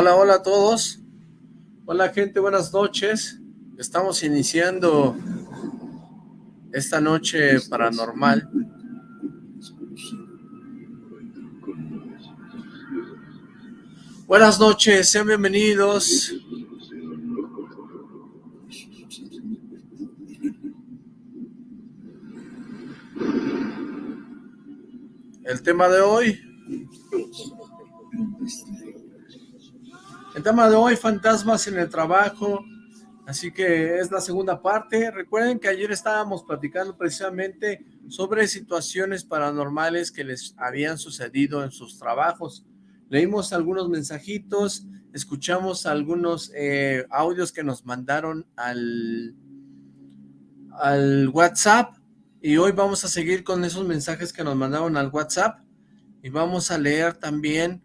Hola, hola a todos. Hola gente, buenas noches. Estamos iniciando esta noche paranormal. Buenas noches, sean bienvenidos. El tema de hoy. El tema de hoy, fantasmas en el trabajo. Así que es la segunda parte. Recuerden que ayer estábamos platicando precisamente sobre situaciones paranormales que les habían sucedido en sus trabajos. Leímos algunos mensajitos, escuchamos algunos eh, audios que nos mandaron al, al WhatsApp y hoy vamos a seguir con esos mensajes que nos mandaron al WhatsApp y vamos a leer también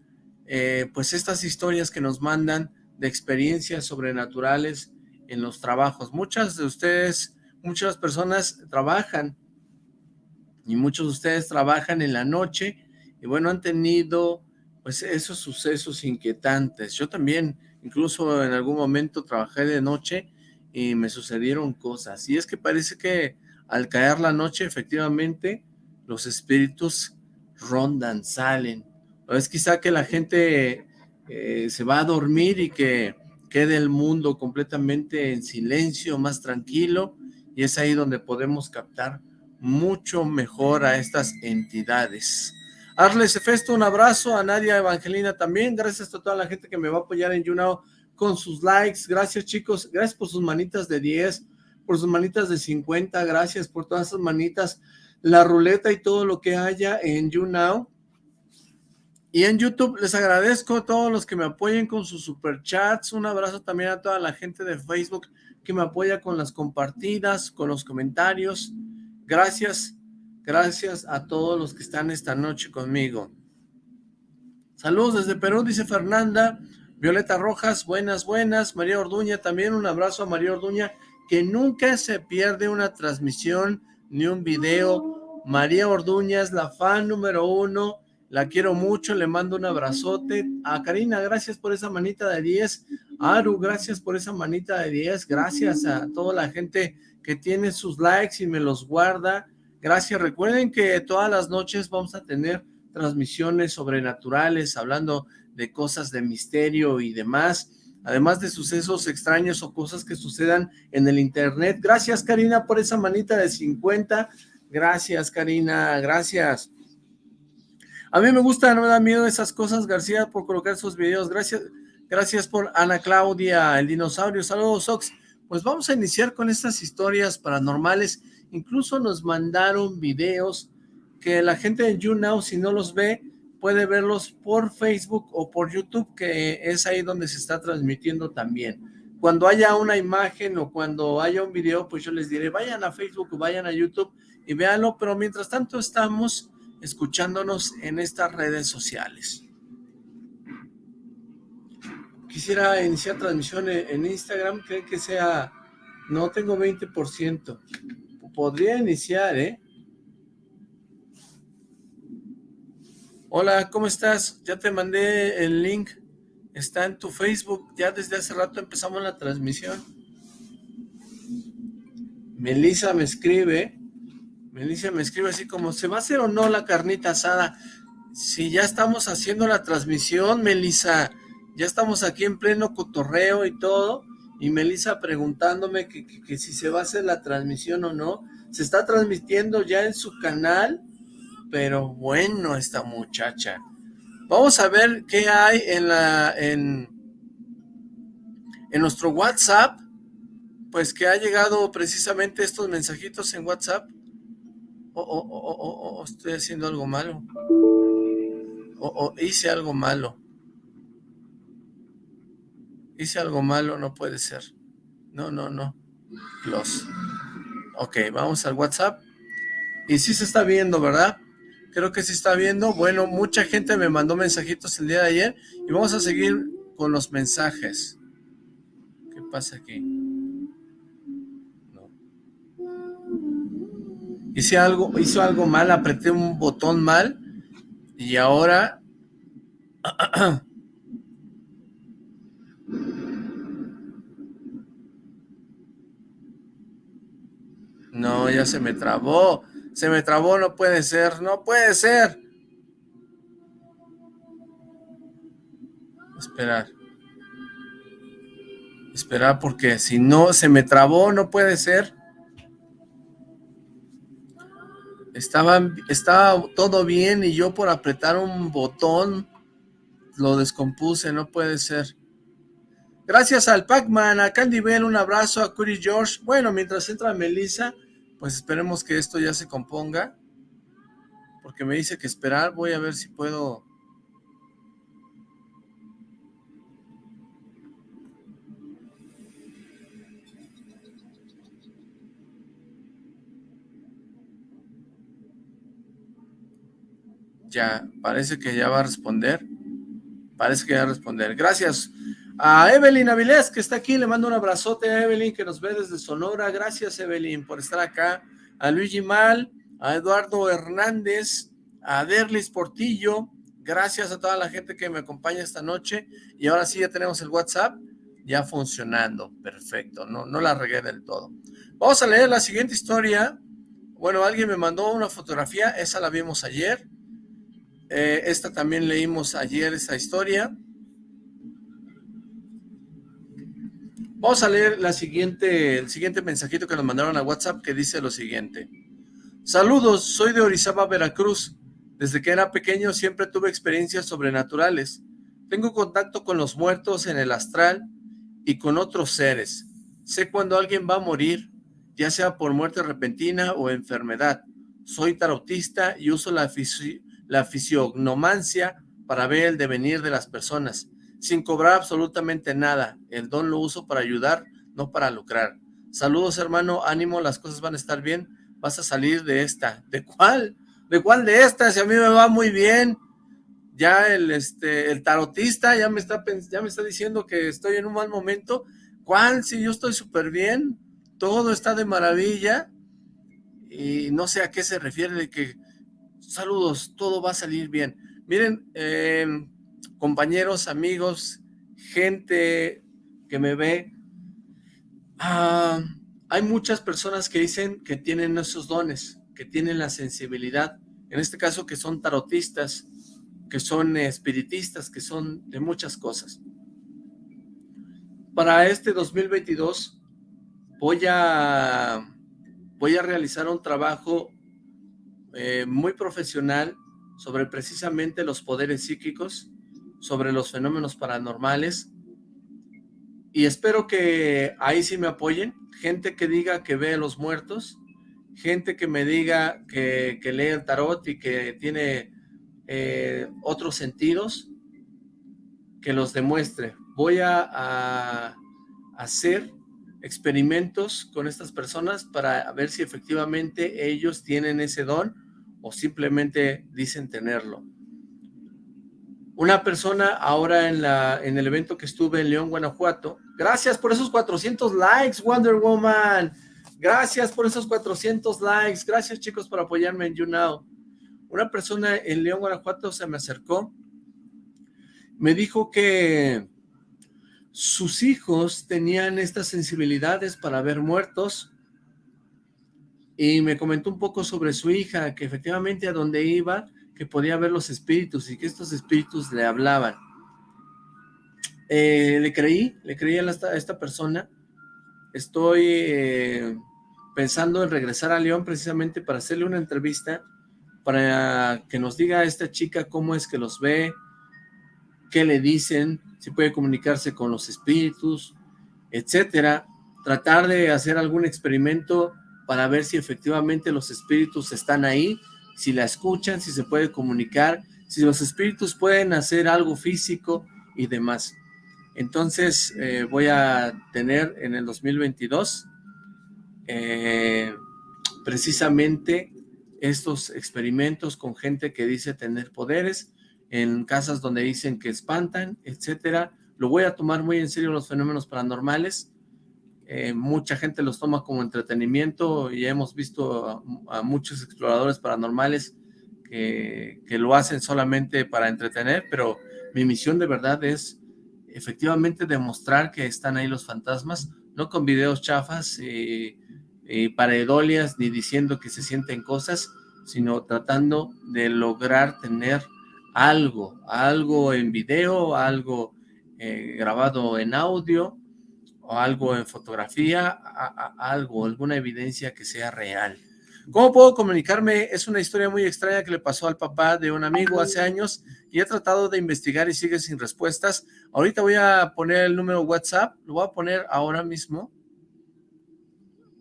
eh, pues estas historias que nos mandan de experiencias sobrenaturales en los trabajos. Muchas de ustedes, muchas personas trabajan y muchos de ustedes trabajan en la noche y bueno, han tenido pues esos sucesos inquietantes. Yo también, incluso en algún momento trabajé de noche y me sucedieron cosas. Y es que parece que al caer la noche, efectivamente, los espíritus rondan, salen. O es quizá que la gente eh, se va a dormir y que quede el mundo completamente en silencio, más tranquilo, y es ahí donde podemos captar mucho mejor a estas entidades. Arles Efesto, un abrazo, a Nadia Evangelina también, gracias a toda la gente que me va a apoyar en YouNow con sus likes, gracias chicos, gracias por sus manitas de 10, por sus manitas de 50, gracias por todas esas manitas, la ruleta y todo lo que haya en YouNow. Y en YouTube les agradezco a todos los que me apoyen con sus superchats, un abrazo también a toda la gente de Facebook que me apoya con las compartidas, con los comentarios. Gracias, gracias a todos los que están esta noche conmigo. Saludos desde Perú, dice Fernanda. Violeta Rojas, buenas, buenas. María Orduña, también un abrazo a María Orduña que nunca se pierde una transmisión ni un video. María Orduña es la fan número uno, la quiero mucho, le mando un abrazote. A Karina, gracias por esa manita de 10. Aru, gracias por esa manita de 10. Gracias a toda la gente que tiene sus likes y me los guarda. Gracias, recuerden que todas las noches vamos a tener transmisiones sobrenaturales, hablando de cosas de misterio y demás además de sucesos extraños o cosas que sucedan en el internet. Gracias, Karina, por esa manita de 50. Gracias, Karina, gracias. A mí me gusta, no me da miedo esas cosas, García, por colocar esos videos. Gracias, gracias por Ana Claudia, el dinosaurio. Saludos, Ox. Pues vamos a iniciar con estas historias paranormales. Incluso nos mandaron videos que la gente de YouNow, si no los ve, puede verlos por Facebook o por YouTube, que es ahí donde se está transmitiendo también. Cuando haya una imagen o cuando haya un video, pues yo les diré, vayan a Facebook o vayan a YouTube y véanlo, pero mientras tanto estamos escuchándonos en estas redes sociales. Quisiera iniciar transmisión en Instagram, creen que sea, no tengo 20%, podría iniciar, ¿eh? Hola, ¿cómo estás? Ya te mandé el link, está en tu Facebook, ya desde hace rato empezamos la transmisión. Melissa me escribe, Melissa me escribe así como, ¿se va a hacer o no la carnita asada? Si ya estamos haciendo la transmisión, Melissa, ya estamos aquí en pleno cotorreo y todo, y Melissa preguntándome que, que si se va a hacer la transmisión o no, se está transmitiendo ya en su canal, pero bueno esta muchacha. Vamos a ver qué hay en la en, en nuestro WhatsApp, pues que ha llegado precisamente estos mensajitos en WhatsApp. Oh, oh, oh, estoy haciendo algo malo. O hice algo malo. Hice algo malo, no puede ser. No, no, no. Los. Ok, vamos al WhatsApp. Y sí se está viendo, ¿verdad? Creo que sí está viendo. Bueno, mucha gente me mandó mensajitos el día de ayer. Y vamos a seguir con los mensajes. ¿Qué pasa aquí? Hice algo, hizo algo mal, apreté un botón mal. Y ahora... No, ya se me trabó. Se me trabó, no puede ser, no puede ser. Esperar. Esperar porque si no se me trabó, no puede ser. Estaba, todo bien y yo por apretar un botón lo descompuse, no puede ser. Gracias al Pac-Man, a Candy Bell, un abrazo, a Curry George. Bueno, mientras entra Melissa, pues esperemos que esto ya se componga, porque me dice que esperar, voy a ver si puedo... Ya, parece que ya va a responder. Parece que ya va a responder. Gracias. A Evelyn Avilés, que está aquí, le mando un abrazote a Evelyn, que nos ve desde Sonora. Gracias, Evelyn, por estar acá. A Luigi Mal, a Eduardo Hernández, a Derlis Portillo. Gracias a toda la gente que me acompaña esta noche. Y ahora sí ya tenemos el WhatsApp ya funcionando. Perfecto, no, no la regué del todo. Vamos a leer la siguiente historia. Bueno, alguien me mandó una fotografía, esa la vimos ayer. Eh, esta también leímos ayer, esta historia. Vamos a leer la siguiente, el siguiente mensajito que nos mandaron a WhatsApp que dice lo siguiente. Saludos, soy de Orizaba, Veracruz. Desde que era pequeño siempre tuve experiencias sobrenaturales. Tengo contacto con los muertos en el astral y con otros seres. Sé cuando alguien va a morir, ya sea por muerte repentina o enfermedad. Soy tarotista y uso la, la fisionomancia para ver el devenir de las personas sin cobrar absolutamente nada. El don lo uso para ayudar, no para lucrar. Saludos, hermano, ánimo, las cosas van a estar bien. Vas a salir de esta. ¿De cuál? ¿De cuál de estas? Si a mí me va muy bien. Ya el, este, el tarotista ya me, está, ya me está diciendo que estoy en un mal momento. ¿Cuál? Si yo estoy súper bien. Todo está de maravilla. Y no sé a qué se refiere de que, saludos, todo va a salir bien. Miren, eh, compañeros, amigos, gente que me ve, ah, hay muchas personas que dicen que tienen esos dones, que tienen la sensibilidad, en este caso que son tarotistas, que son espiritistas, que son de muchas cosas. Para este 2022 voy a, voy a realizar un trabajo eh, muy profesional sobre precisamente los poderes psíquicos, sobre los fenómenos paranormales y espero que ahí sí me apoyen, gente que diga que ve a los muertos, gente que me diga que, lee el tarot y que tiene eh, otros sentidos, que los demuestre. Voy a hacer experimentos con estas personas para ver si efectivamente ellos tienen ese don o simplemente dicen tenerlo. Una persona ahora en, la, en el evento que estuve en León, Guanajuato. Gracias por esos 400 likes, Wonder Woman. Gracias por esos 400 likes. Gracias, chicos, por apoyarme en YouNow. Una persona en León, Guanajuato se me acercó. Me dijo que sus hijos tenían estas sensibilidades para ver muertos y me comentó un poco sobre su hija, que efectivamente a donde iba que podía ver los espíritus y que estos espíritus le hablaban. Eh, le creí, le creí a esta, persona. Estoy eh, pensando en regresar a León precisamente para hacerle una entrevista, para que nos diga a esta chica cómo es que los ve, qué le dicen, si puede comunicarse con los espíritus, etcétera. Tratar de hacer algún experimento para ver si efectivamente los espíritus están ahí si la escuchan, si se puede comunicar, si los espíritus pueden hacer algo físico y demás. Entonces eh, voy a tener en el 2022 eh, precisamente estos experimentos con gente que dice tener poderes, en casas donde dicen que espantan, etcétera. Lo voy a tomar muy en serio los fenómenos paranormales. Eh, mucha gente los toma como entretenimiento y hemos visto a, muchos exploradores paranormales que, lo hacen solamente para entretener, pero mi misión de verdad es efectivamente demostrar que están ahí los fantasmas, no con videos chafas y paredolias ni diciendo que se sienten cosas, sino tratando de lograr tener algo, algo en video, algo eh, grabado en audio, algo en fotografía, algo, alguna evidencia que sea real. ¿Cómo puedo comunicarme? Es una historia muy extraña que le pasó al papá de un amigo hace años y he tratado de investigar y sigue sin respuestas. Ahorita voy a poner el número WhatsApp, lo voy a poner ahora mismo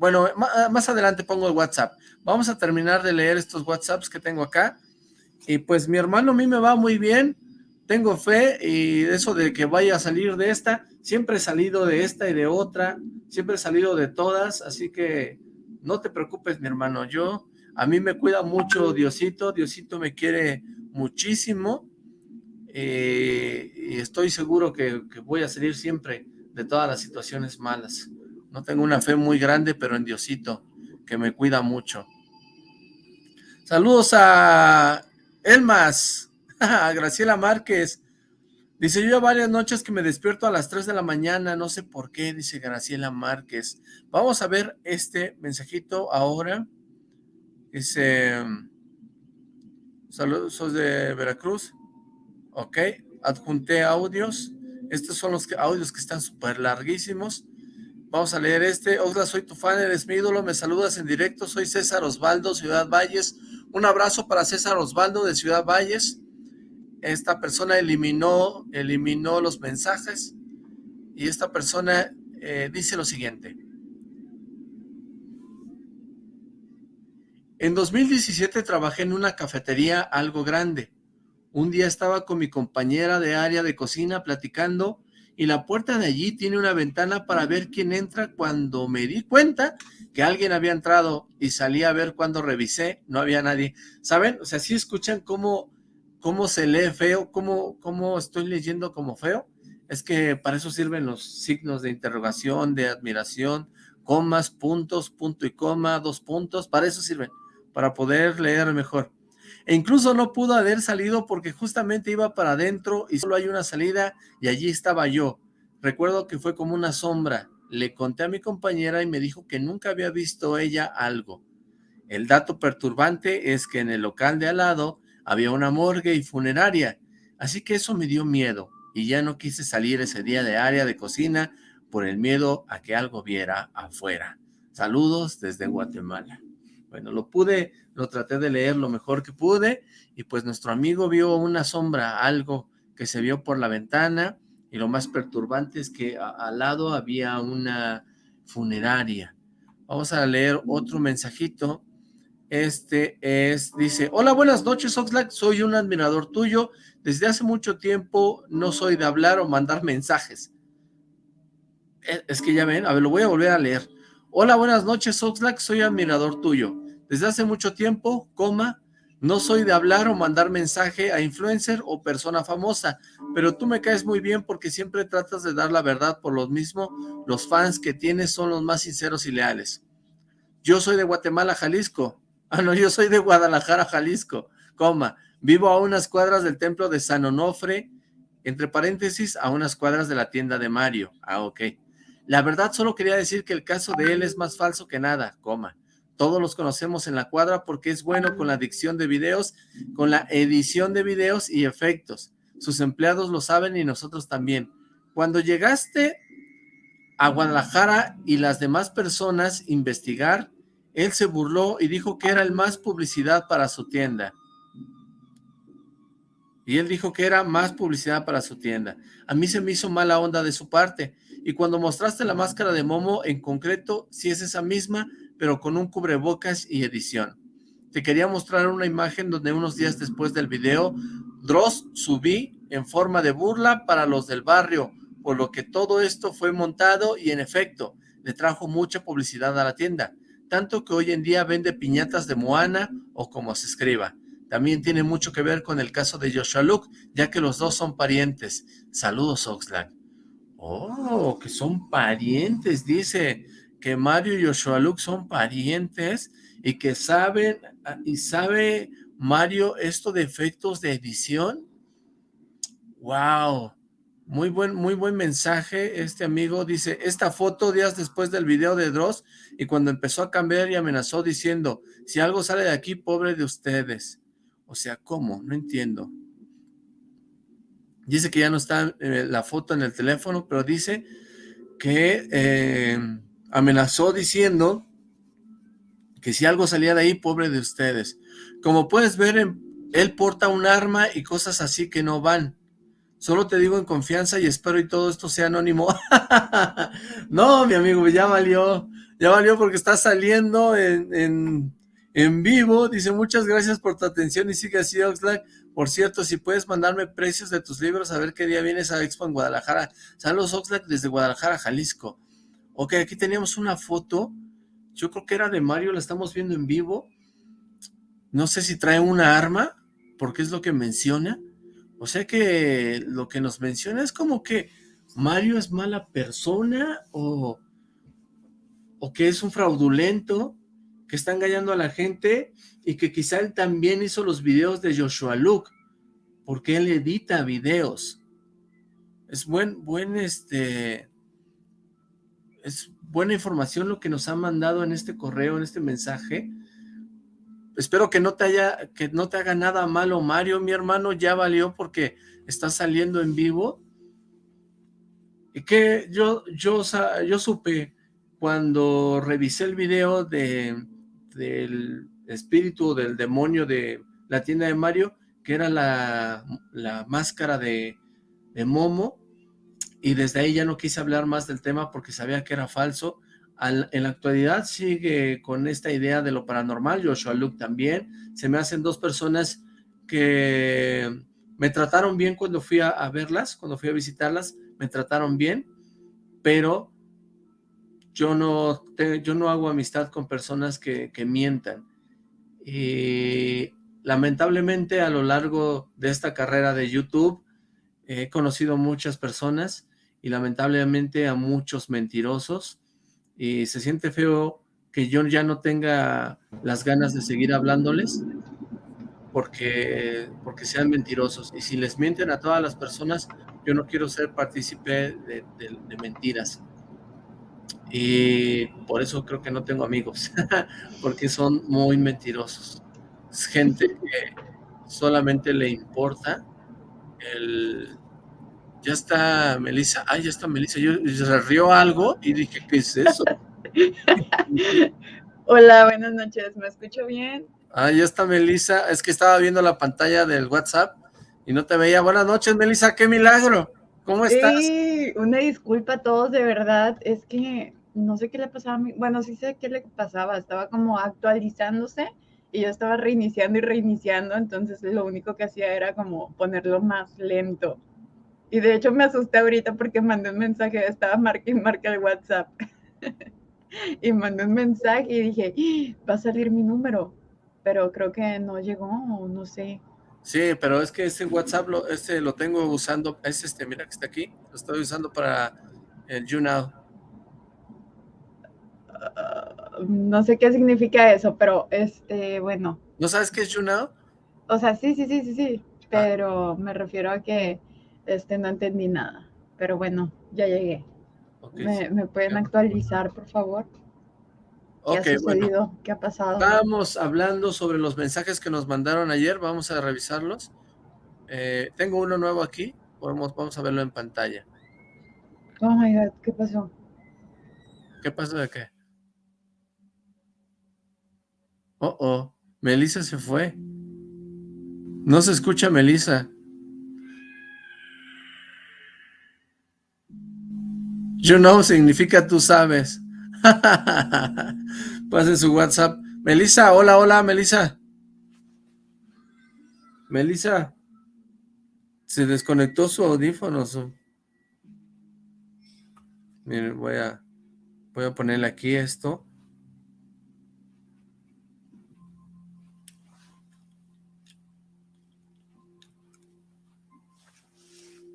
bueno, más adelante pongo el WhatsApp. Vamos a terminar de leer estos WhatsApps que tengo acá. Y pues mi hermano a mí me va muy bien. Tengo fe y eso de que vaya a salir de esta. Siempre he salido de esta y de otra. Siempre he salido de todas. Así que no te preocupes, mi hermano. Yo, a mí me cuida mucho Diosito. Diosito me quiere muchísimo. Eh, y estoy seguro que, que voy a salir siempre de todas las situaciones malas. No tengo una fe muy grande, pero en Diosito, que me cuida mucho. Saludos a Elmas, Graciela Márquez. Dice, yo ya varias noches que me despierto a las 3 de la mañana, no sé por qué, dice Graciela Márquez. Vamos a ver este mensajito ahora. Dice, saludos, de Veracruz. Ok, adjunté audios. Estos son los audios que están súper larguísimos. Vamos a leer este. Hola, soy tu fan, eres mi ídolo, me saludas en directo. Soy César Osvaldo, Ciudad Valles. Un abrazo para César Osvaldo de Ciudad Valles. Esta persona eliminó, eliminó los mensajes y esta persona eh, dice lo siguiente. En 2017 trabajé en una cafetería algo grande. Un día estaba con mi compañera de área de cocina platicando y la puerta de allí tiene una ventana para ver quién entra. Cuando me di cuenta que alguien había entrado y salí a ver cuando revisé, no había nadie. ¿Saben? O sea, si escuchan cómo, cómo se lee feo, cómo, cómo estoy leyendo como feo. Es que para eso sirven los signos de interrogación, de admiración, comas, puntos, punto y coma, dos puntos, para eso sirven, para poder leer mejor. E incluso no pudo haber salido porque justamente iba para adentro y solo hay una salida y allí estaba yo. Recuerdo que fue como una sombra. Le conté a mi compañera y me dijo que nunca había visto ella algo. El dato perturbante es que en el local de al lado había una morgue y funeraria, así que eso me dio miedo y ya no quise salir ese día de área de cocina por el miedo a que algo viera afuera. Saludos desde Guatemala. Bueno, lo pude, lo traté de leer lo mejor que pude y pues nuestro amigo vio una sombra, algo que se vio por la ventana y lo más perturbante es que al lado había una funeraria. Vamos a leer otro mensajito. Este es, dice, hola, buenas noches Oxlack, soy un admirador tuyo. Desde hace mucho tiempo no soy de hablar o mandar mensajes. Es, es que ya ven, a ver, lo voy a volver a leer. Hola, buenas noches Oxlack, soy admirador tuyo. Desde hace mucho tiempo, no soy de hablar o mandar mensaje a influencer o persona famosa, pero tú me caes muy bien porque siempre tratas de dar la verdad por lo mismo. Los fans que tienes son los más sinceros y leales. Yo soy de Guatemala, Jalisco. Ah, no, yo soy de Guadalajara, Jalisco. Coma, vivo a unas cuadras del templo de San Onofre, entre paréntesis, a unas cuadras de la tienda de Mario. Ah, ok. La verdad solo quería decir que el caso de él es más falso que nada, coma. Todos los conocemos en la cuadra porque es bueno con la dicción de videos, con la edición de videos y efectos. Sus empleados lo saben y nosotros también. Cuando llegaste a Guadalajara y las demás personas investigar, él se burló y dijo que era el más publicidad para su tienda. Y él dijo que era más publicidad para su tienda. A mí se me hizo mala onda de su parte. Y cuando mostraste la máscara de Momo, en concreto, si es esa misma, pero con un cubrebocas y edición. Te quería mostrar una imagen donde unos días después del video, Dross subí en forma de burla para los del barrio, por lo que todo esto fue montado y en efecto, le trajo mucha publicidad a la tienda, tanto que hoy en día vende piñatas de Moana o como se escriba. También tiene mucho que ver con el caso de Joshua Luke, ya que los dos son parientes. Saludos, Oxlack. Oh, que son parientes, dice que Mario y Joshua Luke son parientes y que saben, ah, y sabe Mario esto de efectos de edición. Wow, muy buen, muy buen mensaje. Este amigo dice, esta foto días después del video de Dross y cuando empezó a cambiar y amenazó diciendo, si algo sale de aquí, pobre de ustedes. O sea, ¿cómo? No entiendo. Dice que ya no está eh, la foto en el teléfono, pero dice que eh, amenazó diciendo que si algo salía de ahí, pobre de ustedes. Como puedes ver, él porta un arma y cosas así que no van. Solo te digo en confianza y espero y todo esto sea anónimo. no, mi amigo, ya valió. Ya valió porque está saliendo en, en vivo. Dice, muchas gracias por tu atención y sigue así, Oxlack. Por cierto, si puedes mandarme precios de tus libros, a ver qué día vienes a Expo en Guadalajara. Saludos, Oxlack, desde Guadalajara, Jalisco. Ok, aquí teníamos una foto. Yo creo que era de Mario, la estamos viendo en vivo. No sé si trae una arma, porque es lo que menciona. O sea que lo que nos menciona es como que Mario es mala persona o, o que es un fraudulento que está engañando a la gente y que quizá él también hizo los videos de Joshua Luke, porque él edita videos. Es buen, buen, este, es buena información lo que nos ha mandado en este correo, en este mensaje. Espero que no te haya, que no te haga nada malo, Mario, mi hermano, ya valió porque está saliendo en vivo. Y que yo, yo, yo supe cuando revisé el video de, del espíritu del demonio de la tienda de Mario, que era la, máscara de, Momo, y desde ahí ya no quise hablar más del tema porque sabía que era falso. En la actualidad sigue con esta idea de lo paranormal, Joshua Luke también. Se me hacen dos personas que me trataron bien cuando fui a, verlas, cuando fui a visitarlas, me trataron bien, pero yo no, yo no hago amistad con personas que, mientan. Y lamentablemente a lo largo de esta carrera de YouTube he conocido muchas personas y lamentablemente a muchos mentirosos y se siente feo que yo ya no tenga las ganas de seguir hablándoles porque, porque sean mentirosos y si les mienten a todas las personas yo no quiero ser partícipe de mentiras y por eso creo que no tengo amigos, porque son muy mentirosos. Es gente que solamente le importa el... Ya está Melissa, ay, ya está Melissa, yo se rió algo y dije, ¿qué es eso? Hola, buenas noches, ¿me escucho bien? Ah, ya está Melissa, es que estaba viendo la pantalla del WhatsApp y no te veía. Buenas noches, Melissa, qué milagro. ¿Cómo estás? Sí, una disculpa a todos, de verdad, es que no sé qué le pasaba a mí, bueno, sí sé qué le pasaba, estaba como actualizándose y yo estaba reiniciando y reiniciando, entonces lo único que hacía era como ponerlo más lento. Y de hecho me asusté ahorita porque mandé un mensaje, estaba marca y marca el WhatsApp. y mandé un mensaje y dije, ¡Ah! va a salir mi número, pero creo que no llegó, no sé. Sí, pero es que ese WhatsApp lo, este lo tengo usando, es este, mira que está aquí, lo estoy usando para el YouNow no sé qué significa eso, pero este, bueno. ¿No sabes qué es YouNow? O sea, sí, sí, sí, sí, sí, ah. pero me refiero a que este, no entendí nada. Pero bueno, ya llegué. ¿Me, pueden actualizar, por favor? ¿Qué ha sucedido? ¿Qué ha pasado? Estábamos hablando sobre los mensajes que nos mandaron ayer, vamos a revisarlos. Eh, tengo uno nuevo aquí, vamos, vamos a verlo en pantalla. Oh my God, ¿qué pasó? ¿Qué pasó de qué? Oh, oh, Melissa se fue. No se escucha Melissa. You know significa tú sabes. Pase su WhatsApp. Melissa, hola, hola, Melissa. Melissa. Se desconectó su audífono. Miren, voy a... Voy a ponerle aquí esto.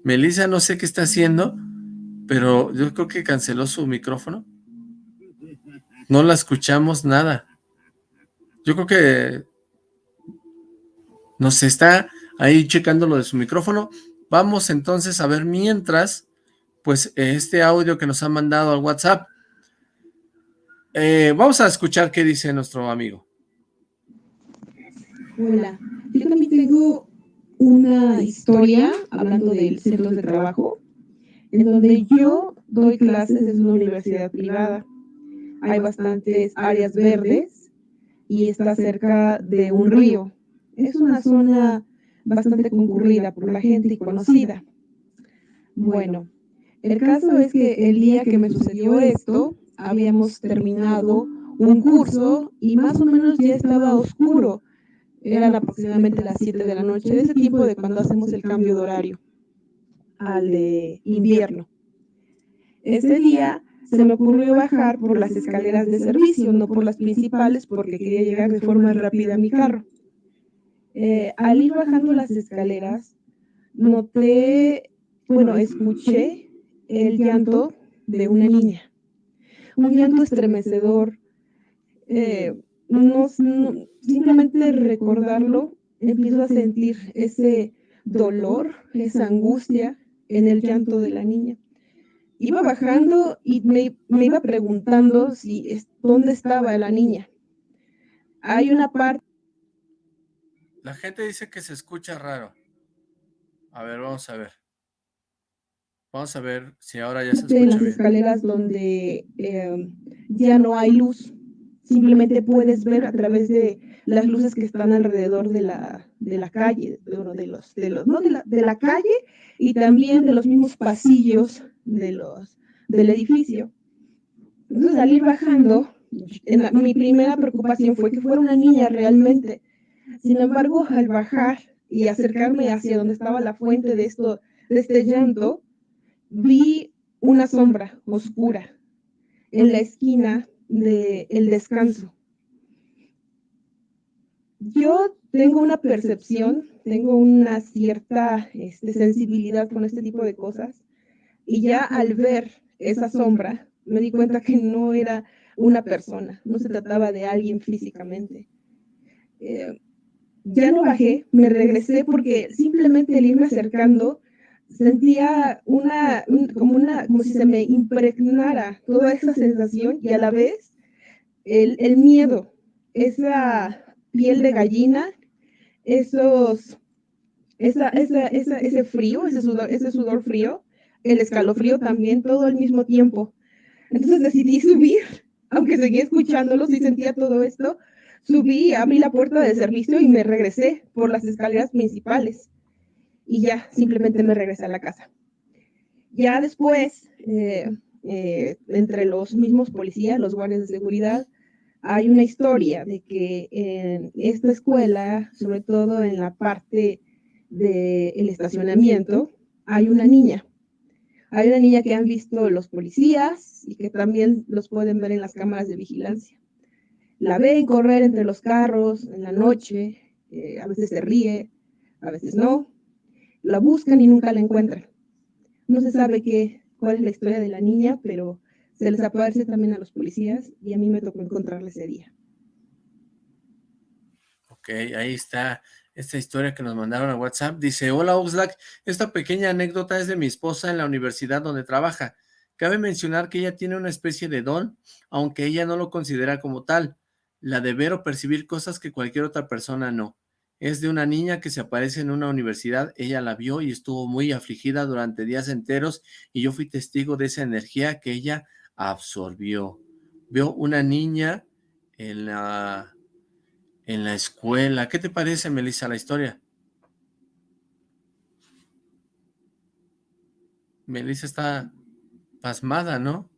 Melissa no sé qué está haciendo, pero yo creo que canceló su micrófono. No la escuchamos nada. Yo creo que nos está ahí checando lo de su micrófono. Vamos entonces a ver mientras, pues este audio que nos ha mandado al WhatsApp. Eh, vamos a escuchar qué dice nuestro amigo. Hola, yo también tengo una historia hablando del centro de trabajo, en donde yo doy clases en una universidad privada. Hay bastantes áreas verdes y está cerca de un río. Es una zona bastante concurrida por la gente y conocida. Bueno, el caso es que el día que me sucedió esto, habíamos terminado un curso y más o menos ya estaba oscuro eran aproximadamente las 7 de la noche, de ese tiempo de cuando hacemos el cambio de horario al de invierno. Ese día se me ocurrió bajar por las escaleras de servicio, no por las principales, porque quería llegar de forma rápida a mi carro. Eh, al ir bajando las escaleras, noté, bueno, escuché el llanto de una niña. Un llanto estremecedor, eh, no, simplemente recordarlo, empiezo a sentir ese dolor, esa angustia en el llanto de la niña. Iba bajando y me, iba preguntando si dónde estaba la niña. Hay una parte... La gente dice que se escucha raro. A ver, vamos a ver. Vamos a ver si ahora ya se escucha En las escaleras donde eh, ya no hay luz simplemente puedes ver a través de las luces que están alrededor de la, de la calle, de, los, de, los, ¿no? de, la, de la calle y también de los mismos pasillos de los, del edificio. Entonces, al ir bajando, mi primera preocupación fue que fuera una niña realmente. Sin embargo, al bajar y acercarme hacia donde estaba la fuente de, esto, de este llanto, vi una sombra oscura en la esquina de el descanso. Yo tengo una percepción, tengo una cierta este, sensibilidad con este tipo de cosas y ya al ver esa sombra me di cuenta que no era una persona, no se trataba de alguien físicamente. Eh, ya no bajé, me regresé porque simplemente el irme acercando sentía una, como una, como si se me impregnara toda esa sensación y a la vez el, el miedo, esa piel de gallina, esos, esa, esa, esa, ese frío, ese sudor, ese sudor frío, el escalofrío también, todo al mismo tiempo. Entonces decidí subir, aunque seguía escuchándolos y sentía todo esto, subí, abrí la puerta del servicio y me regresé por las escaleras principales y ya simplemente me regresé a la casa. Ya después, eh, eh, entre los mismos policías, los guardias de seguridad, hay una historia de que en esta escuela, sobre todo en la parte del estacionamiento, hay una niña. Hay una niña que han visto los policías y que también los pueden ver en las cámaras de vigilancia. La ven correr entre los carros en la noche, eh, a veces se ríe, a veces no, la buscan y nunca la encuentran. No se sabe qué, cuál es la historia de la niña, pero se les aparece también a los policías y a mí me tocó encontrarla ese día. Ok, ahí está esta historia que nos mandaron a WhatsApp. Dice, hola Oxlack, esta pequeña anécdota es de mi esposa en la universidad donde trabaja. Cabe mencionar que ella tiene una especie de don, aunque ella no lo considera como tal, la de ver o percibir cosas que cualquier otra persona no. Es de una niña que se aparece en una universidad, ella la vio y estuvo muy afligida durante días enteros y yo fui testigo de esa energía que ella absorbió. Vio una niña en la, en la escuela. ¿Qué te parece, Melissa, la historia? Melissa está pasmada, ¿no?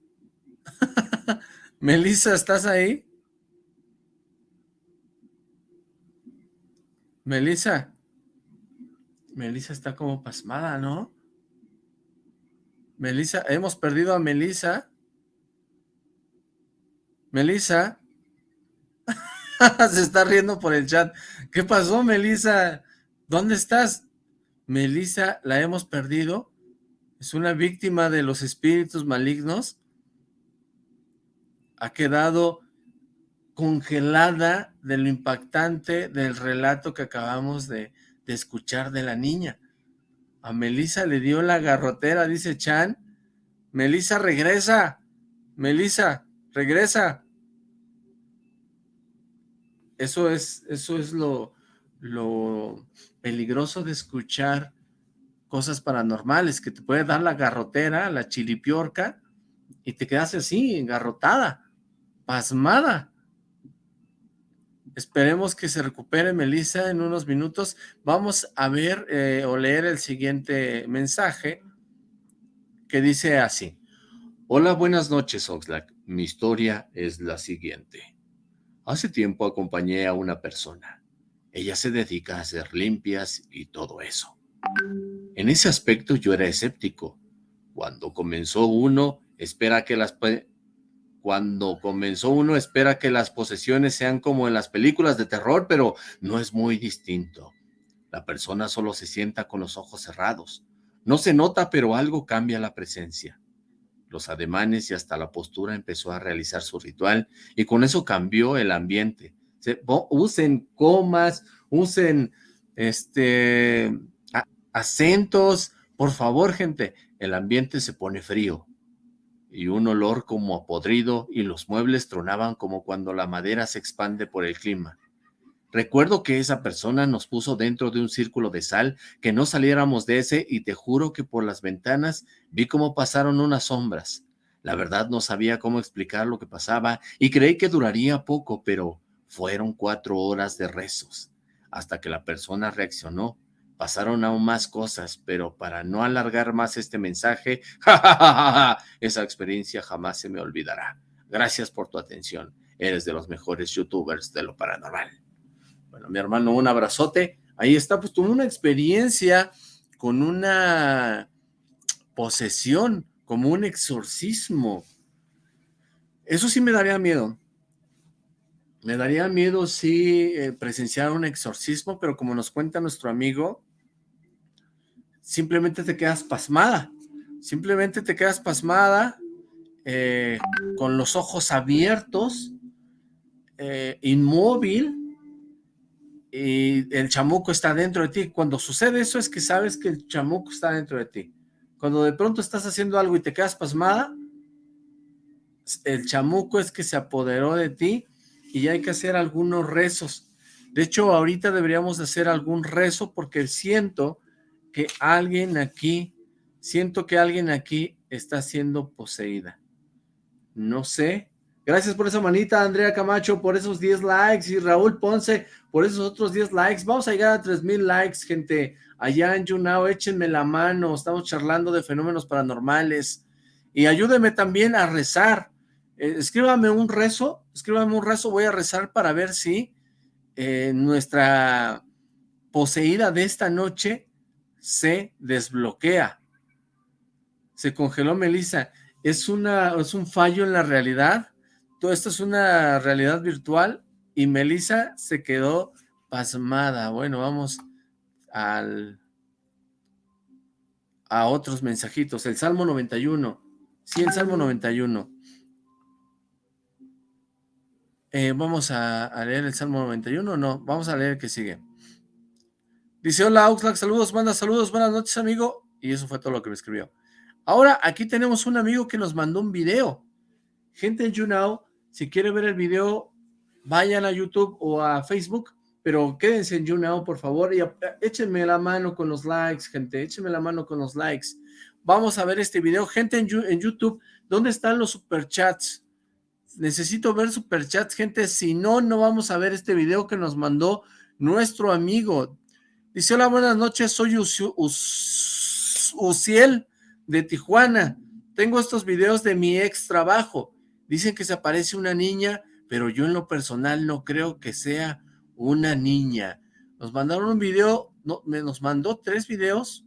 Melissa, ¿estás ahí? Melissa. Melissa está como pasmada, ¿no? Melissa, hemos perdido a Melissa. Melissa. Se está riendo por el chat. ¿Qué pasó, Melissa? ¿Dónde estás? Melissa, la hemos perdido. Es una víctima de los espíritus malignos. Ha quedado congelada de lo impactante del relato que acabamos de, escuchar de la niña. A Melissa le dio la garrotera, dice Chan. Melissa, regresa. Melissa, regresa. Eso es, eso es lo, lo peligroso de escuchar cosas paranormales, que te puede dar la garrotera, la chilipiorca, y te quedas así, engarrotada, pasmada. Esperemos que se recupere Melissa en unos minutos. Vamos a ver eh, o leer el siguiente mensaje que dice así. Hola, buenas noches, Oxlack. Mi historia es la siguiente. Hace tiempo acompañé a una persona. Ella se dedica a hacer limpias y todo eso. En ese aspecto yo era escéptico. Cuando comenzó uno, espera que las cuando comenzó uno espera que las posesiones sean como en las películas de terror, pero no es muy distinto. La persona solo se sienta con los ojos cerrados. No se nota, pero algo cambia la presencia. Los ademanes y hasta la postura empezó a realizar su ritual y con eso cambió el ambiente. usen comas, usen este acentos. Por favor, gente, el ambiente se pone frío y un olor como a podrido y los muebles tronaban como cuando la madera se expande por el clima. Recuerdo que esa persona nos puso dentro de un círculo de sal, que no saliéramos de ese y te juro que por las ventanas vi cómo pasaron unas sombras. La verdad no sabía cómo explicar lo que pasaba y creí que duraría poco, pero fueron cuatro horas de rezos, hasta que la persona reaccionó Pasaron aún más cosas, pero para no alargar más este mensaje, esa experiencia jamás se me olvidará. Gracias por tu atención. Eres de los mejores youtubers de lo paranormal. Bueno, mi hermano, un abrazote. Ahí está, pues tuvo una experiencia con una posesión, como un exorcismo. Eso sí me daría miedo. Me daría miedo si eh, presenciar un exorcismo, pero como nos cuenta nuestro amigo, simplemente te quedas pasmada, simplemente te quedas pasmada, eh, con los ojos abiertos, eh, inmóvil, y el chamuco está dentro de ti. Cuando sucede eso es que sabes que el chamuco está dentro de ti. Cuando de pronto estás haciendo algo y te quedas pasmada, el chamuco es que se apoderó de ti y hay que hacer algunos rezos. De hecho, ahorita deberíamos hacer algún rezo porque siento que alguien aquí, siento que alguien aquí está siendo poseída. No sé. Gracias por esa manita, Andrea Camacho, por esos 10 likes, y Raúl Ponce, por esos otros 10 likes. Vamos a llegar a 3000 likes, gente. Allá en YouNow, échenme la mano. Estamos charlando de fenómenos paranormales. Y ayúdenme también a rezar. Eh, escríbame un rezo, escríbame un rezo, voy a rezar para ver si eh, nuestra poseída de esta noche se desbloquea. Se congeló Melissa. ¿Es, una, ¿Es un fallo en la realidad? Todo esto es una realidad virtual y Melissa se quedó pasmada. Bueno, vamos al a otros mensajitos. El Salmo 91. Sí, el Salmo 91. Eh, vamos a, leer el Salmo 91, no, vamos a leer que sigue. Dice, hola Oxlack, saludos, manda saludos, buenas noches amigo. Y eso fue todo lo que me escribió. Ahora, aquí tenemos un amigo que nos mandó un video. Gente en YouNow, si quiere ver el video, vayan a YouTube o a Facebook, pero quédense en YouNow, por favor, y échenme la mano con los likes, gente, échenme la mano con los likes. Vamos a ver este video. Gente en, en YouTube, ¿dónde están los superchats? Necesito ver superchats, gente, si no, no vamos a ver este video que nos mandó nuestro amigo. Dice, hola, buenas noches, soy Uciel de Tijuana. Tengo estos videos de mi ex trabajo. Dicen que se aparece una niña, pero yo en lo personal no creo que sea una niña. Nos mandaron un video, no, me nos mandó tres videos,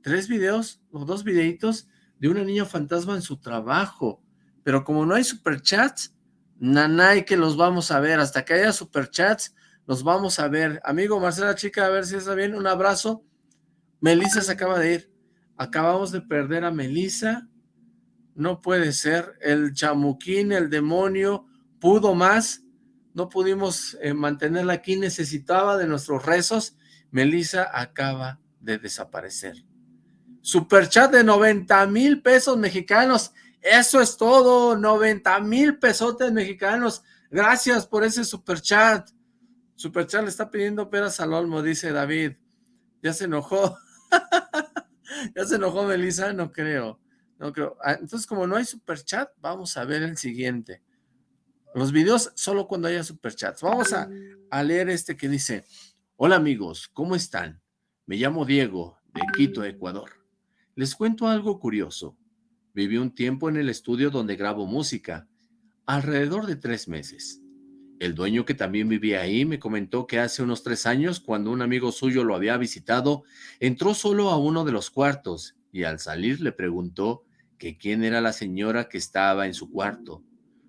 tres videos o dos videitos de una niña fantasma en su trabajo. Pero como no hay superchats, Nanay que los vamos a ver, hasta que haya superchats, los vamos a ver. Amigo Marcela Chica, a ver si está bien, un abrazo. Melissa se acaba de ir. Acabamos de perder a Melissa. No puede ser. El chamuquín, el demonio, pudo más. No pudimos eh, mantenerla aquí. Necesitaba de nuestros rezos. Melissa acaba de desaparecer. Superchat de 90 mil pesos mexicanos. Eso es todo. 90 mil pesotes mexicanos. Gracias por ese superchat. Superchat le está pidiendo peras al olmo, dice David. Ya se enojó. ¿Ya se enojó Melissa? No creo. No creo. Ah, entonces, como no hay superchat, vamos a ver el siguiente. Los videos solo cuando haya superchats. Vamos a, a leer este que dice, Hola amigos, ¿cómo están? Me llamo Diego, de Quito, Ecuador. Les cuento algo curioso. Viví un tiempo en el estudio donde grabo música, alrededor de tres meses. El dueño que también vivía ahí me comentó que hace unos tres años, cuando un amigo suyo lo había visitado, entró solo a uno de los cuartos y al salir le preguntó que quién era la señora que estaba en su cuarto.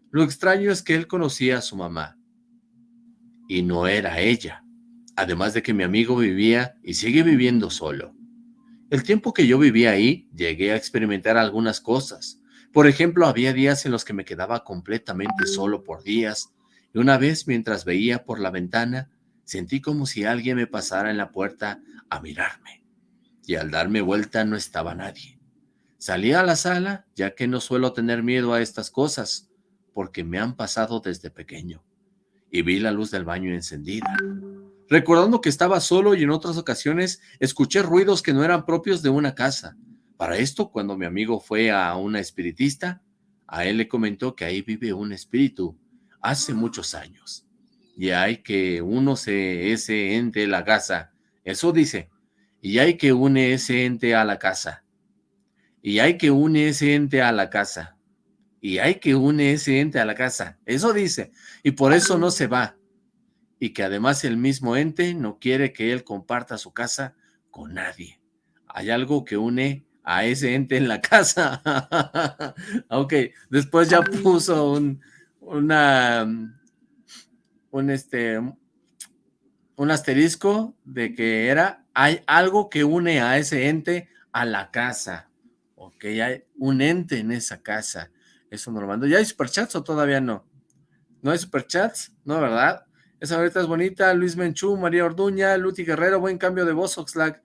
Lo extraño es que él conocía a su mamá. Y no era ella. Además de que mi amigo vivía y sigue viviendo solo. El tiempo que yo vivía ahí, llegué a experimentar algunas cosas. Por ejemplo, había días en los que me quedaba completamente solo por días, y una vez mientras veía por la ventana, sentí como si alguien me pasara en la puerta a mirarme, y al darme vuelta no estaba nadie. Salí a la sala, ya que no suelo tener miedo a estas cosas, porque me han pasado desde pequeño, y vi la luz del baño encendida. Recordando que estaba solo y en otras ocasiones escuché ruidos que no eran propios de una casa. Para esto, cuando mi amigo fue a una espiritista, a él le comentó que ahí vive un espíritu hace muchos años. Y hay que uno se ese ente la casa. Eso dice. Y hay que une ese ente a la casa. Y hay que une ese ente a la casa. Y hay que une ese ente a la casa. Eso dice. Y por eso no se va. Y que además el mismo ente no quiere que él comparta su casa con nadie. Hay algo que une a ese ente en la casa. ok, después ya puso un, una, un este, un asterisco de que era, hay algo que une a ese ente a la casa, ok, hay un ente en esa casa, eso no lo mando. ¿Ya hay superchats o todavía no? ¿No hay superchats? No, ¿verdad? Esa ahorita es bonita, Luis Menchú, María Orduña, Luti Guerrero, buen cambio de voz, Oxlack,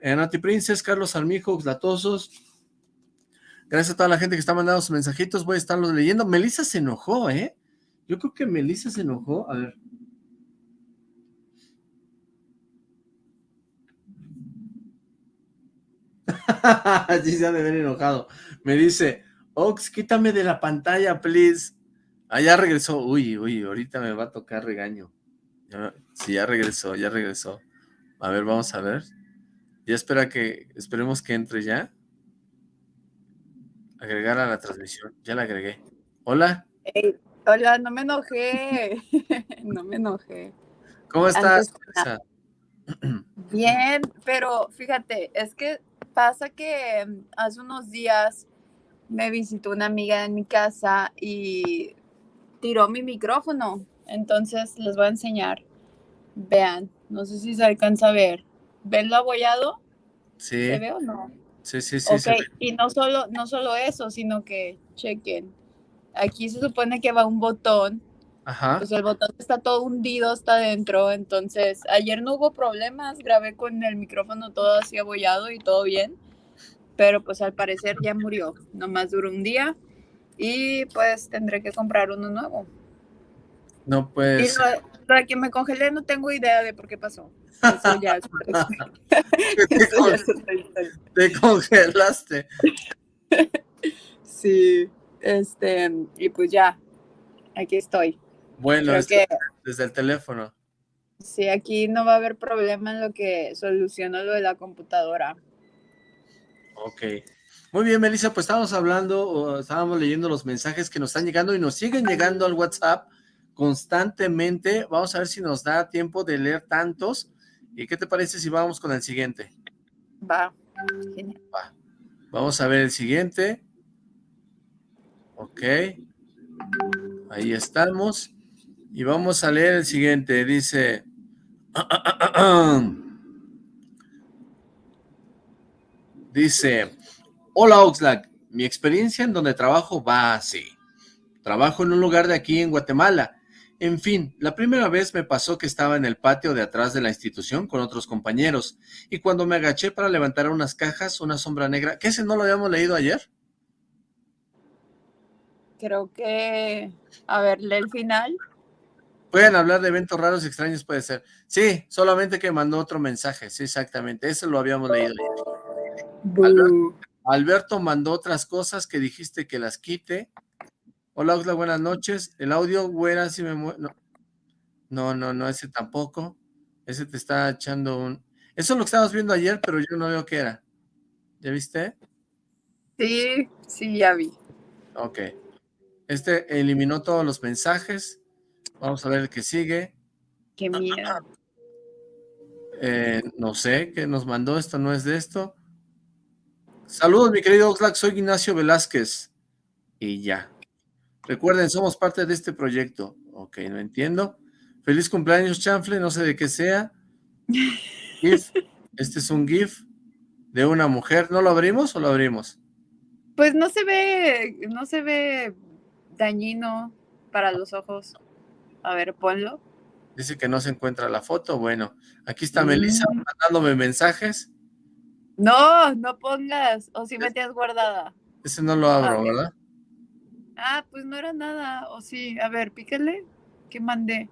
eh, Nati Princes, Carlos Armijo, Oxlatosos, Gracias a toda la gente que está mandando sus mensajitos, voy a estarlos leyendo. Melissa se enojó, ¿eh? Yo creo que Melissa se enojó. A ver. sí se ha de ver enojado. Me dice, Ox, quítame de la pantalla, please. Ah, ya regresó. Uy, uy, ahorita me va a tocar regaño. sí, ya regresó, ya regresó. A ver, vamos a ver. Ya espera que, esperemos que entre ya. Agregar a la transmisión. Ya la agregué. Hola. hola, no me enojé. no me enojé. ¿Cómo estás? Bien, pero fíjate, es que pasa que mm, hace unos días me visitó una amiga en mi casa y tiró mi micrófono. Entonces les voy a enseñar. Vean, no sé si se alcanza a ver. ¿Ven lo abollado? Sí. ¿Se ve o no? Sí, sí, sí. Ok, y no solo, no solo eso, sino que, chequen, aquí se supone que va un botón, Ajá. pues el botón está todo hundido hasta adentro, entonces ayer no hubo problemas, grabé con el micrófono todo así abollado y todo bien, pero pues al parecer ya murió, nomás duró un día y pues tendré que comprar uno nuevo. No, pues... Para que me congelé no tengo idea de por qué pasó. Eso ya es Te congelaste. Sí, este, y pues ya, aquí estoy. Bueno, desde, desde el teléfono. Sí, aquí no va a haber problema en lo que soluciona lo de la computadora. Ok. Muy bien, Melissa, pues estábamos hablando, estábamos leyendo los mensajes que nos están llegando y nos siguen llegando al WhatsApp constantemente. Vamos a ver si nos da tiempo de leer tantos. ¿Y qué te parece si vamos con el siguiente? Va. Vamos a ver el siguiente. Ok. Ahí estamos. Y vamos a leer el siguiente. Dice... Dice... Hola Oxlack, mi experiencia en donde trabajo va así. Trabajo en un lugar de aquí en Guatemala. En fin, la primera vez me pasó que estaba en el patio de atrás de la institución con otros compañeros, y cuando me agaché para levantar unas cajas, una sombra negra... ¿Qué ese no lo habíamos leído ayer? Creo que... A ver, lee el final. Pueden hablar de eventos raros y extraños, puede ser. Sí, solamente que mandó otro mensaje, sí, exactamente, ese lo habíamos leído ayer. Alberto, mandó otras cosas que dijiste que las quite. Hola, Oxla, buenas noches. El audio, güera, si me mueve. No. no, no, no, ese tampoco. Ese te está echando un... Eso es lo que estábamos viendo ayer, pero yo no veo qué era. ¿Ya viste? Sí, sí, ya vi. Ok. Este eliminó todos los mensajes. Vamos a ver el que sigue. Qué miedo. Eh, no sé, ¿qué nos mandó? Esto no es de esto. Saludos, mi querido Oxlack, soy Ignacio Velázquez. Y ya. Recuerden, somos parte de este proyecto. Ok, no entiendo. Feliz cumpleaños, Chanfle, no sé de qué sea. GIF. Este es un GIF de una mujer. ¿No lo abrimos o lo abrimos? Pues no se ve, no se ve dañino para los ojos. A ver, ponlo. Dice que no se encuentra la foto. Bueno, aquí está Melissa Mm. mandándome mensajes. No, no pongas. O si me tienes guardada. Ese no lo abro, Ah. ¿verdad? Ah, pues no era nada. O sí, a ver, pícale. ¿Qué mandé?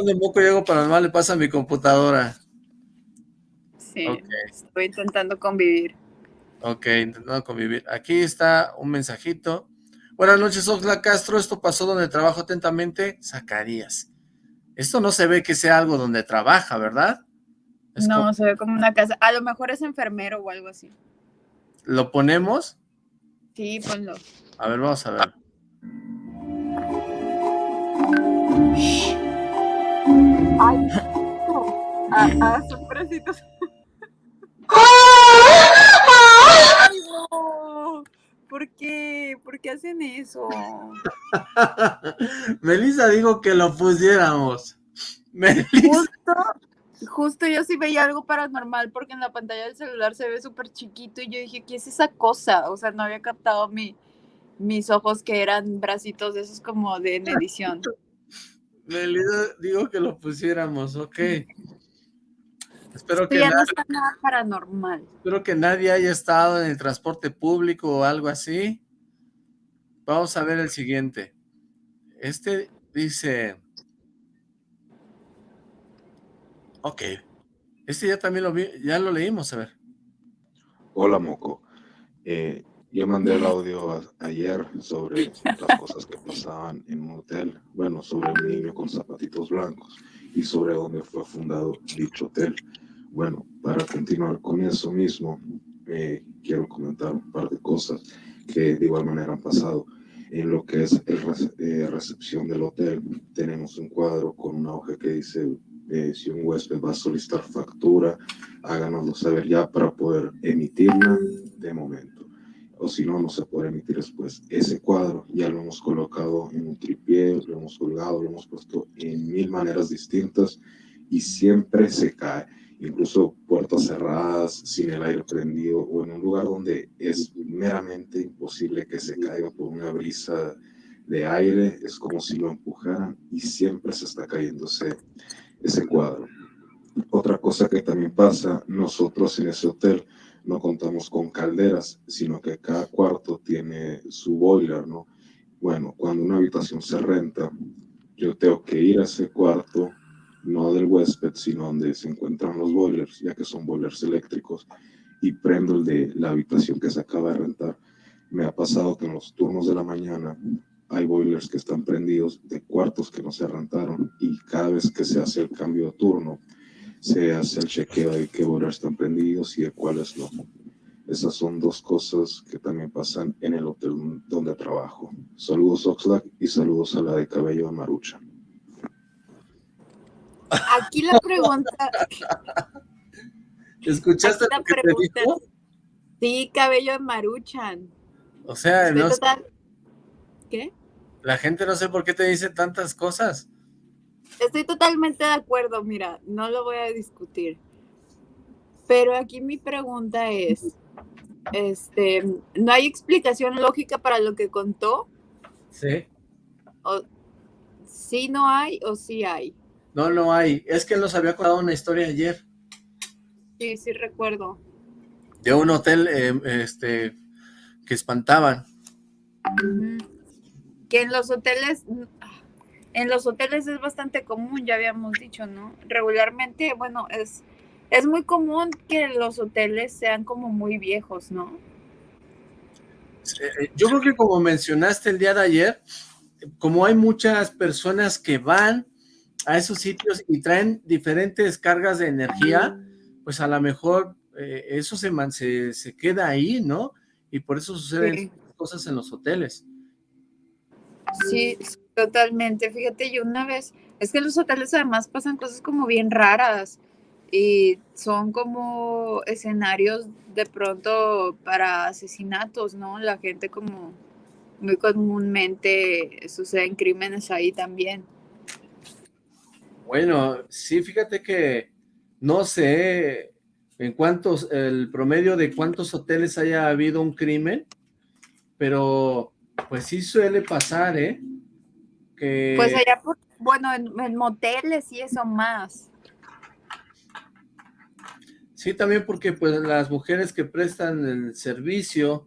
Un de moco y algo paranormal le pasa a mi computadora. Sí, estoy intentando convivir. Ok, intentando convivir. Aquí está un mensajito. Buenas noches, Oxla Castro. Esto pasó donde trabajo atentamente. Zacarías. Esto no se ve que sea algo donde trabaja, ¿verdad? Es no, como- se ve como una casa. A lo mejor es enfermero o algo así. ¿Lo ponemos? Sí, ponlo. A ver, vamos a ver. Ay, ah, ah, son bracitos. Ay, no. ¿Por qué? ¿Por qué hacen eso? Melissa dijo que lo pusiéramos. Melissa. Justo, justo yo sí veía algo paranormal porque en la pantalla del celular se ve súper chiquito y yo dije, ¿qué es esa cosa? O sea, no había captado mi, mis ojos que eran bracitos de esos como de en edición. Melissa dijo que lo pusiéramos, ok. Espero Esto que, ya no está nada paranormal. espero que nadie haya estado en el transporte público o algo así. Vamos a ver el siguiente. Este dice... Ok. Este ya también lo vi, ya lo leímos, a ver. Hola, Moco. Eh, yo mandé el audio a- ayer sobre las cosas que pasaban en un hotel. Bueno, sobre un niño con zapatitos blancos y sobre dónde fue fundado dicho hotel. Bueno, para continuar con eso mismo, eh, quiero comentar un par de cosas que de igual manera han pasado. En lo que es el eh, recepción del hotel, tenemos un cuadro con una hoja que dice eh, si un huésped va a solicitar factura, háganoslo saber ya para poder emitirla de momento. O si no, no se puede emitir después. Ese cuadro ya lo hemos colocado en un tripié, lo hemos colgado, lo hemos puesto en mil maneras distintas y siempre se cae. Incluso puertas cerradas, sin el aire prendido o en un lugar donde es meramente imposible que se caiga por una brisa de aire, es como si lo empujaran y siempre se está cayendo ese, ese cuadro. Otra cosa que también pasa, nosotros en ese hotel no contamos con calderas, sino que cada cuarto tiene su boiler, ¿no? Bueno, cuando una habitación se renta, yo tengo que ir a ese cuarto, no del huésped, sino donde se encuentran los boilers, ya que son boilers eléctricos, y prendo el de la habitación que se acaba de rentar. Me ha pasado que en los turnos de la mañana hay boilers que están prendidos de cuartos que no se rentaron y cada vez que se hace el cambio de turno, se hace el chequeo de qué boilers están prendidos y de cuáles no. Esas son dos cosas que también pasan en el hotel donde trabajo. Saludos Oxlack y saludos a la de cabello de Marucha. Aquí la pregunta, ¿Escuchaste aquí la lo que te pregunta dijo? sí, cabello de maruchan. O sea, Estoy no, total- ¿Qué? La gente no sé por qué te dice tantas cosas. Estoy totalmente de acuerdo, mira, no lo voy a discutir. Pero aquí mi pregunta es, este, ¿no hay explicación lógica para lo que contó? Sí. O, ¿Sí no hay o sí hay? No, no hay. Es que él nos había contado una historia ayer. Sí, sí recuerdo. De un hotel eh, este, que espantaban. Que en los hoteles, en los hoteles es bastante común, ya habíamos dicho, ¿no? Regularmente, bueno, es, es muy común que los hoteles sean como muy viejos, ¿no? Eh, yo creo que como mencionaste el día de ayer, como hay muchas personas que van a esos sitios y traen diferentes cargas de energía, pues a lo mejor eh, eso se, se, se, queda ahí, ¿no? Y por eso suceden sí. cosas en los hoteles. Sí, totalmente. Fíjate, yo una vez, es que en los hoteles además pasan cosas como bien raras y son como escenarios de pronto para asesinatos, ¿no? La gente como muy comúnmente suceden crímenes ahí también. Bueno, sí, fíjate que no sé en cuántos, el promedio de cuántos hoteles haya habido un crimen, pero pues sí suele pasar, ¿eh? Que... Pues allá, por, bueno, en, en moteles y eso más. Sí, también porque pues las mujeres que prestan el servicio,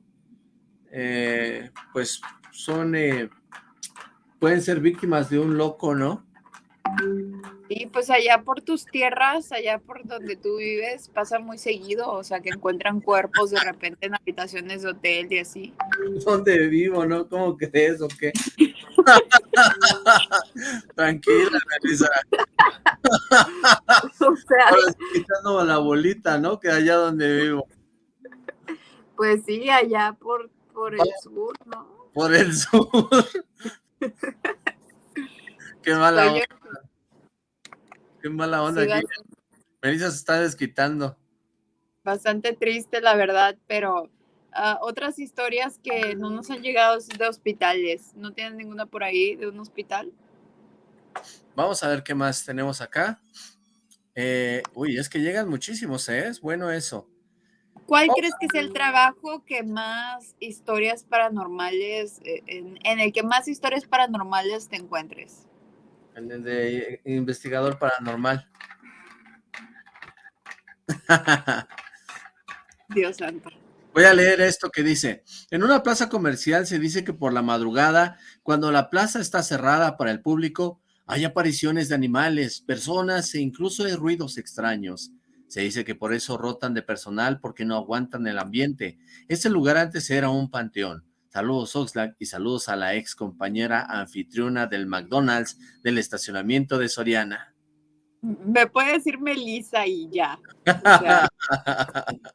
eh, pues son, eh, pueden ser víctimas de un loco, ¿no? Y pues allá por tus tierras, allá por donde tú vives, pasa muy seguido, o sea, que encuentran cuerpos de repente en habitaciones de hotel y así. ¿Dónde vivo, no? ¿Cómo crees o qué? Tranquila, Melissa. o sea, Ahora quitando la bolita, ¿no? Que allá donde vivo. Pues sí, allá por, por el sur, ¿no? Por el sur. Qué mala Oye, onda. Qué mala onda sí, aquí. Melissa se está desquitando. bastante triste, la verdad, pero ah, otras historias que no nos han llegado de hospitales. ¿No tienen ninguna por ahí de un hospital? Vamos a ver qué más tenemos acá. Eh, uy, es que llegan muchísimos, ¿eh? Es bueno eso. ¿Cuál Oh. crees que es el trabajo que más historias paranormales, eh, en, en el que más historias paranormales te encuentres? El de- de investigador paranormal. Dios santo. Voy a leer esto que dice, en una plaza comercial se dice que por la madrugada, cuando la plaza está cerrada para el público, hay apariciones de animales, personas e incluso hay ruidos extraños. Se dice que por eso rotan de personal porque no aguantan el ambiente. Este lugar antes era un panteón. Saludos Oxlack y saludos a la ex compañera anfitriona del McDonald's del estacionamiento de Soriana. Me puede decir Melissa y ya. O sea,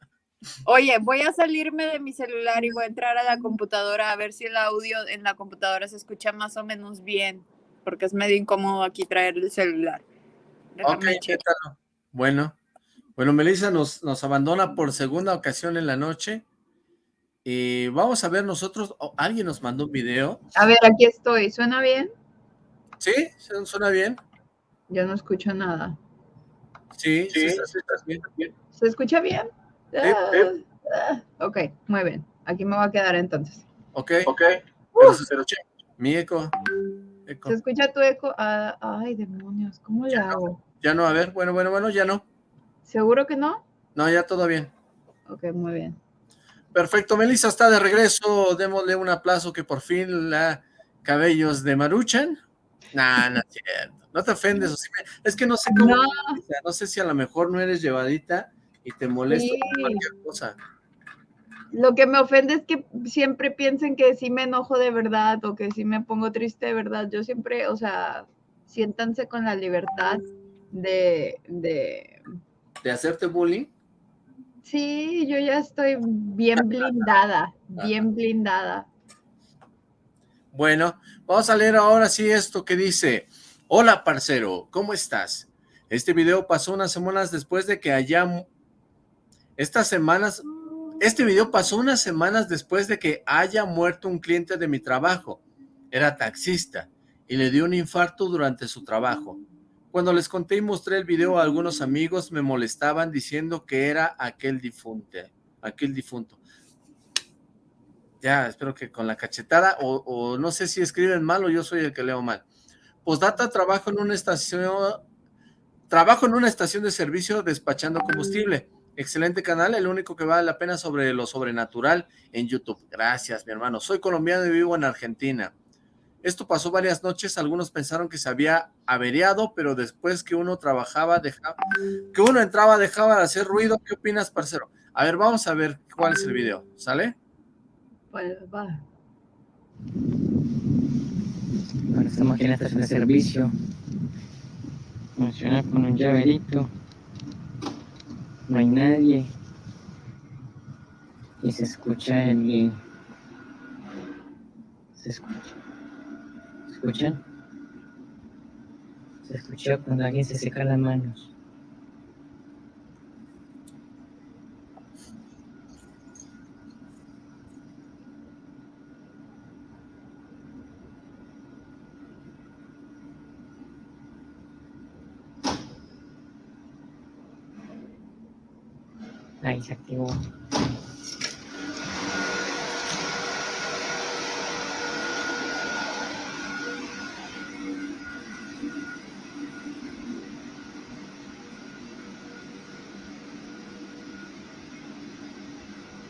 oye, voy a salirme de mi celular y voy a entrar a la computadora a ver si el audio en la computadora se escucha más o menos bien, porque es medio incómodo aquí traer el celular. Déjame Ok. Bueno, bueno, Melissa nos, nos abandona por segunda ocasión en la noche. Y vamos a ver nosotros, oh, alguien nos mandó un video. A ver, aquí estoy. ¿Suena bien? ¿Sí? ¿Su- ¿Suena bien? Yo no escucho nada. Sí, sí, Sí, está- sí, está bien. ¿Se escucha bien? sí. Ah, ah, ok, muy bien. Aquí me voy a quedar entonces. Ok, Ok, pero escucha mi eco. eco. ¿Se escucha tu eco? Ah, ay, demonios, ¿cómo le hago? Ya no, a ver, bueno, bueno, bueno, ya no. ¿Seguro que no? No, ya todo bien. Ok, muy bien. Perfecto, Melissa está de regreso. Démosle un aplauso que por fin la cabellos de Maruchan. Nah, no es cierto. No te ofendes. o sí me- Es que no sé cómo. No. Sé si a lo mejor no eres llevadita y te molesta Sí. cualquier cosa. Lo que me ofende es que siempre piensen que sí me enojo de verdad o que sí me pongo triste de verdad. Yo siempre, o sea, siéntanse con la libertad de, de... ¿De hacerte bullying? Sí, yo ya estoy bien blindada, bien blindada. Bueno, vamos a leer ahora sí esto que dice, hola parcero, ¿cómo estás? Este video pasó unas semanas después de que haya, estas semanas, este video pasó unas semanas después de que haya muerto un cliente de mi trabajo. era taxista y le dio un infarto durante su trabajo. Cuando les conté y mostré el video a algunos amigos, me molestaban diciendo que era aquel difunto. Aquel difunto. Ya, espero que con la cachetada, o, no sé si escriben mal o yo soy el que leo mal. Postdata, trabajo en una estación, trabajo en una estación de servicio despachando combustible. Excelente canal, el único que vale la pena sobre lo sobrenatural en YouTube. Gracias, mi hermano. Soy colombiano y vivo en Argentina. Esto pasó varias noches, algunos pensaron que se había averiado, pero después que uno trabajaba, dejaba, que uno entraba, dejaba de hacer ruido. ¿Qué opinas, parcero? A ver, vamos a ver cuál es el video, ¿sale? Pues va. Ahora estamos aquí en la estación de servicio. Funciona con un llaverito. No hay nadie. Y se escucha el... Se escucha escuchan? Se escucha cuando alguien se seca las manos. Ahí se activó.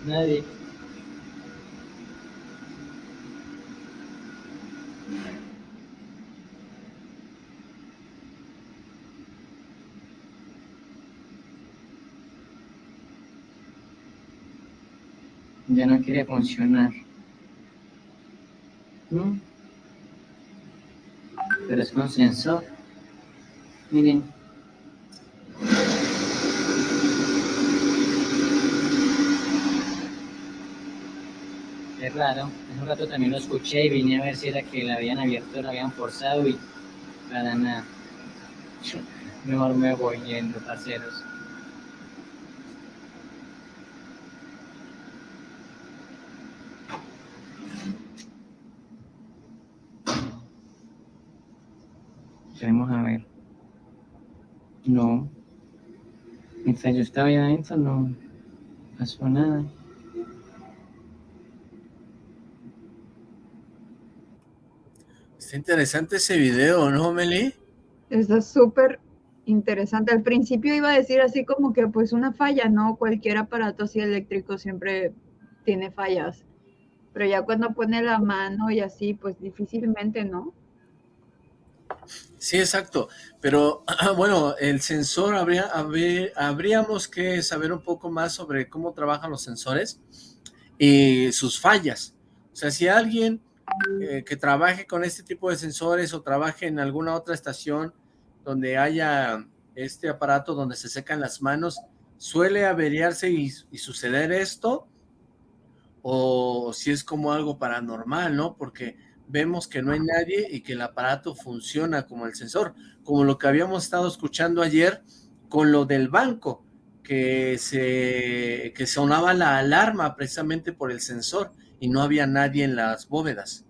Nadie. Ya no quiere funcionar. ¿No? Pero es con sensor. Miren. Raro. Hace un rato también lo escuché y vine a ver si era que la habían abierto, la habían forzado y para nada. Mejor me voy yendo, parceros. Vamos a ver. No. Mientras yo estaba ahí adentro no pasó nada. Está interesante ese video, ¿no, Meli? Está súper interesante. Al principio iba a decir así como que pues una falla, ¿no? Cualquier aparato así eléctrico siempre tiene fallas. Pero ya cuando pone la mano y así, pues difícilmente, ¿no? Sí, exacto. Pero bueno, el sensor, habría, habríamos que saber un poco más sobre cómo trabajan los sensores y sus fallas. O sea, si alguien eh, que trabaje con este tipo de sensores o trabaje en alguna otra estación donde haya este aparato donde se secan las manos, ¿suele averiarse y, suceder esto? O si es como algo paranormal, ¿no? Porque vemos que no hay nadie y que el aparato funciona como el sensor, como lo que habíamos estado escuchando ayer con lo del banco, que se que sonaba la alarma precisamente por el sensor y no había nadie en las bóvedas.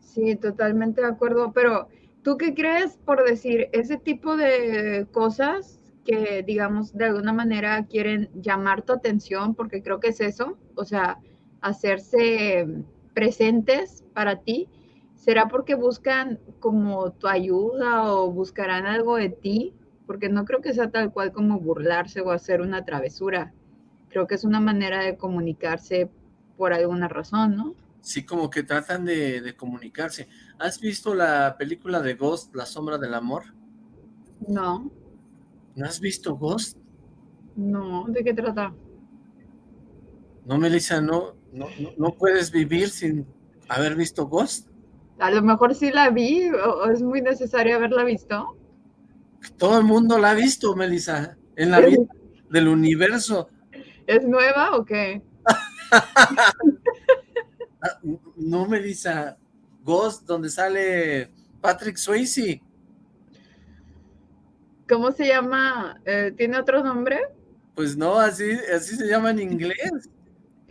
Sí, totalmente de acuerdo, pero ¿tú qué crees por decir ese tipo de cosas que, digamos, de alguna manera quieren llamar tu atención, porque creo que es eso, o sea, hacerse presentes para ti? ¿Será porque buscan como tu ayuda o buscarán algo de ti? Porque no creo que sea tal cual como burlarse o hacer una travesura. Creo que es una manera de comunicarse por alguna razón, ¿no? Sí, como que tratan de, comunicarse. ¿Has visto la película de Ghost, La Sombra del Amor? No. ¿No has visto Ghost? No, ¿de qué trata? No, Melissa, no, no, no, puedes vivir sin haber visto Ghost. A lo mejor sí la vi, o es muy necesario haberla visto. Todo el mundo la ha visto, Melissa, en la vida del universo. ¿Es nueva o qué? No, Melissa. Ghost, donde sale Patrick Swayze. ¿Cómo se llama? Eh, ¿Tiene otro nombre? Pues no, así, así se llama en inglés.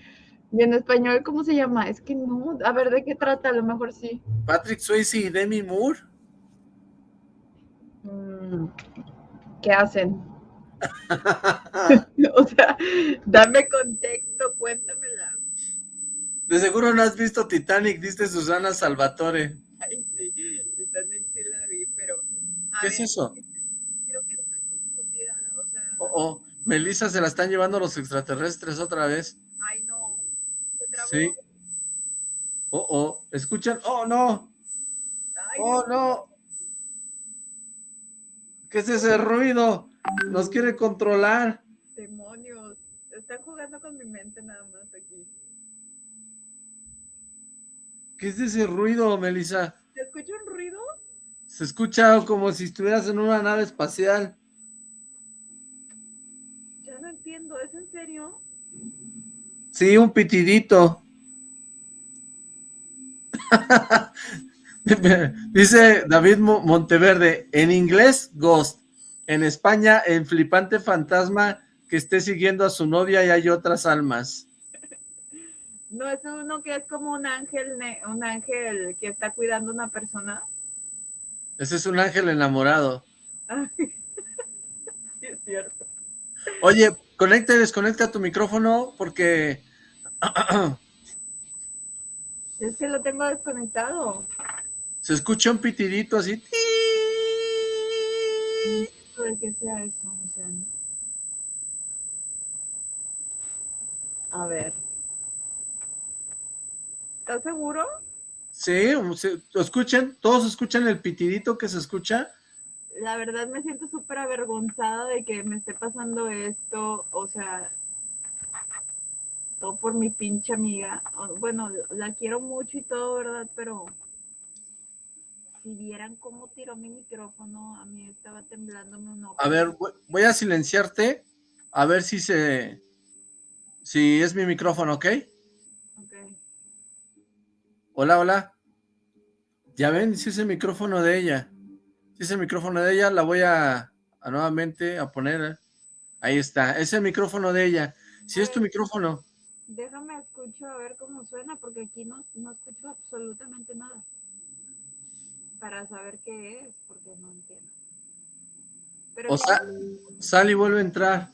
¿Y en español cómo se llama? Es que no, a ver, ¿de qué trata? A lo mejor sí. Patrick Swayze y Demi Moore. Mm, ¿Qué hacen? o sea, dame contexto, cuéntamela. De seguro no has visto Titanic, dice Susana Salvatore. Ay, sí, Titanic sí la vi, pero... ¿Qué es ver, eso? Creo que estoy confundida, o sea... Oh, oh, Melissa se la están llevando los extraterrestres otra vez. Ay, no. ¿Se trabó? Sí. Oh, oh, ¿escuchan? Oh, no. Ay, Oh, no. ¿Qué es ese ruido? Nos quiere controlar. demonios. Están jugando con mi mente nada más aquí. ¿Qué es ese ruido, Melissa? ¿Se escucha un ruido? Se escucha como si estuvieras en una nave espacial. Ya no entiendo, ¿es en serio? Sí, un pitidito. Dice David Mo- Monteverde, en inglés, Ghost. En España, el flipante fantasma que esté siguiendo a su novia y hay otras almas. No, es uno que es como un ángel, un ángel que está cuidando a una persona. Ese es un ángel enamorado. Sí, es cierto. Oye, conecta y desconecta tu micrófono porque... Es que lo tengo desconectado. Se escucha un pitidito así. De que sea eso, o sea, no. A ver. ¿Estás seguro? Sí, ¿lo escuchan? ¿Todos escuchan el pitidito que se escucha? La verdad me siento súper avergonzada de que me esté pasando esto, o sea, todo por mi pinche amiga. Bueno, la quiero mucho y todo, ¿verdad? Pero si vieran cómo tiró mi micrófono, a mí estaba temblándome un ojo. A ver, voy- voy a silenciarte, a ver si se... Si es mi micrófono, ¿ok? Ok. Hola, hola. Ya ven, si es el micrófono de ella. Si es el micrófono de ella, la voy a, a nuevamente a poner. Ahí está, es el micrófono de ella. Si es tu micrófono. Déjame escucho a ver cómo suena, porque aquí no, no escucho absolutamente nada. Para saber qué es, porque no entiendo. Pero O sea, sal y vuelve a entrar.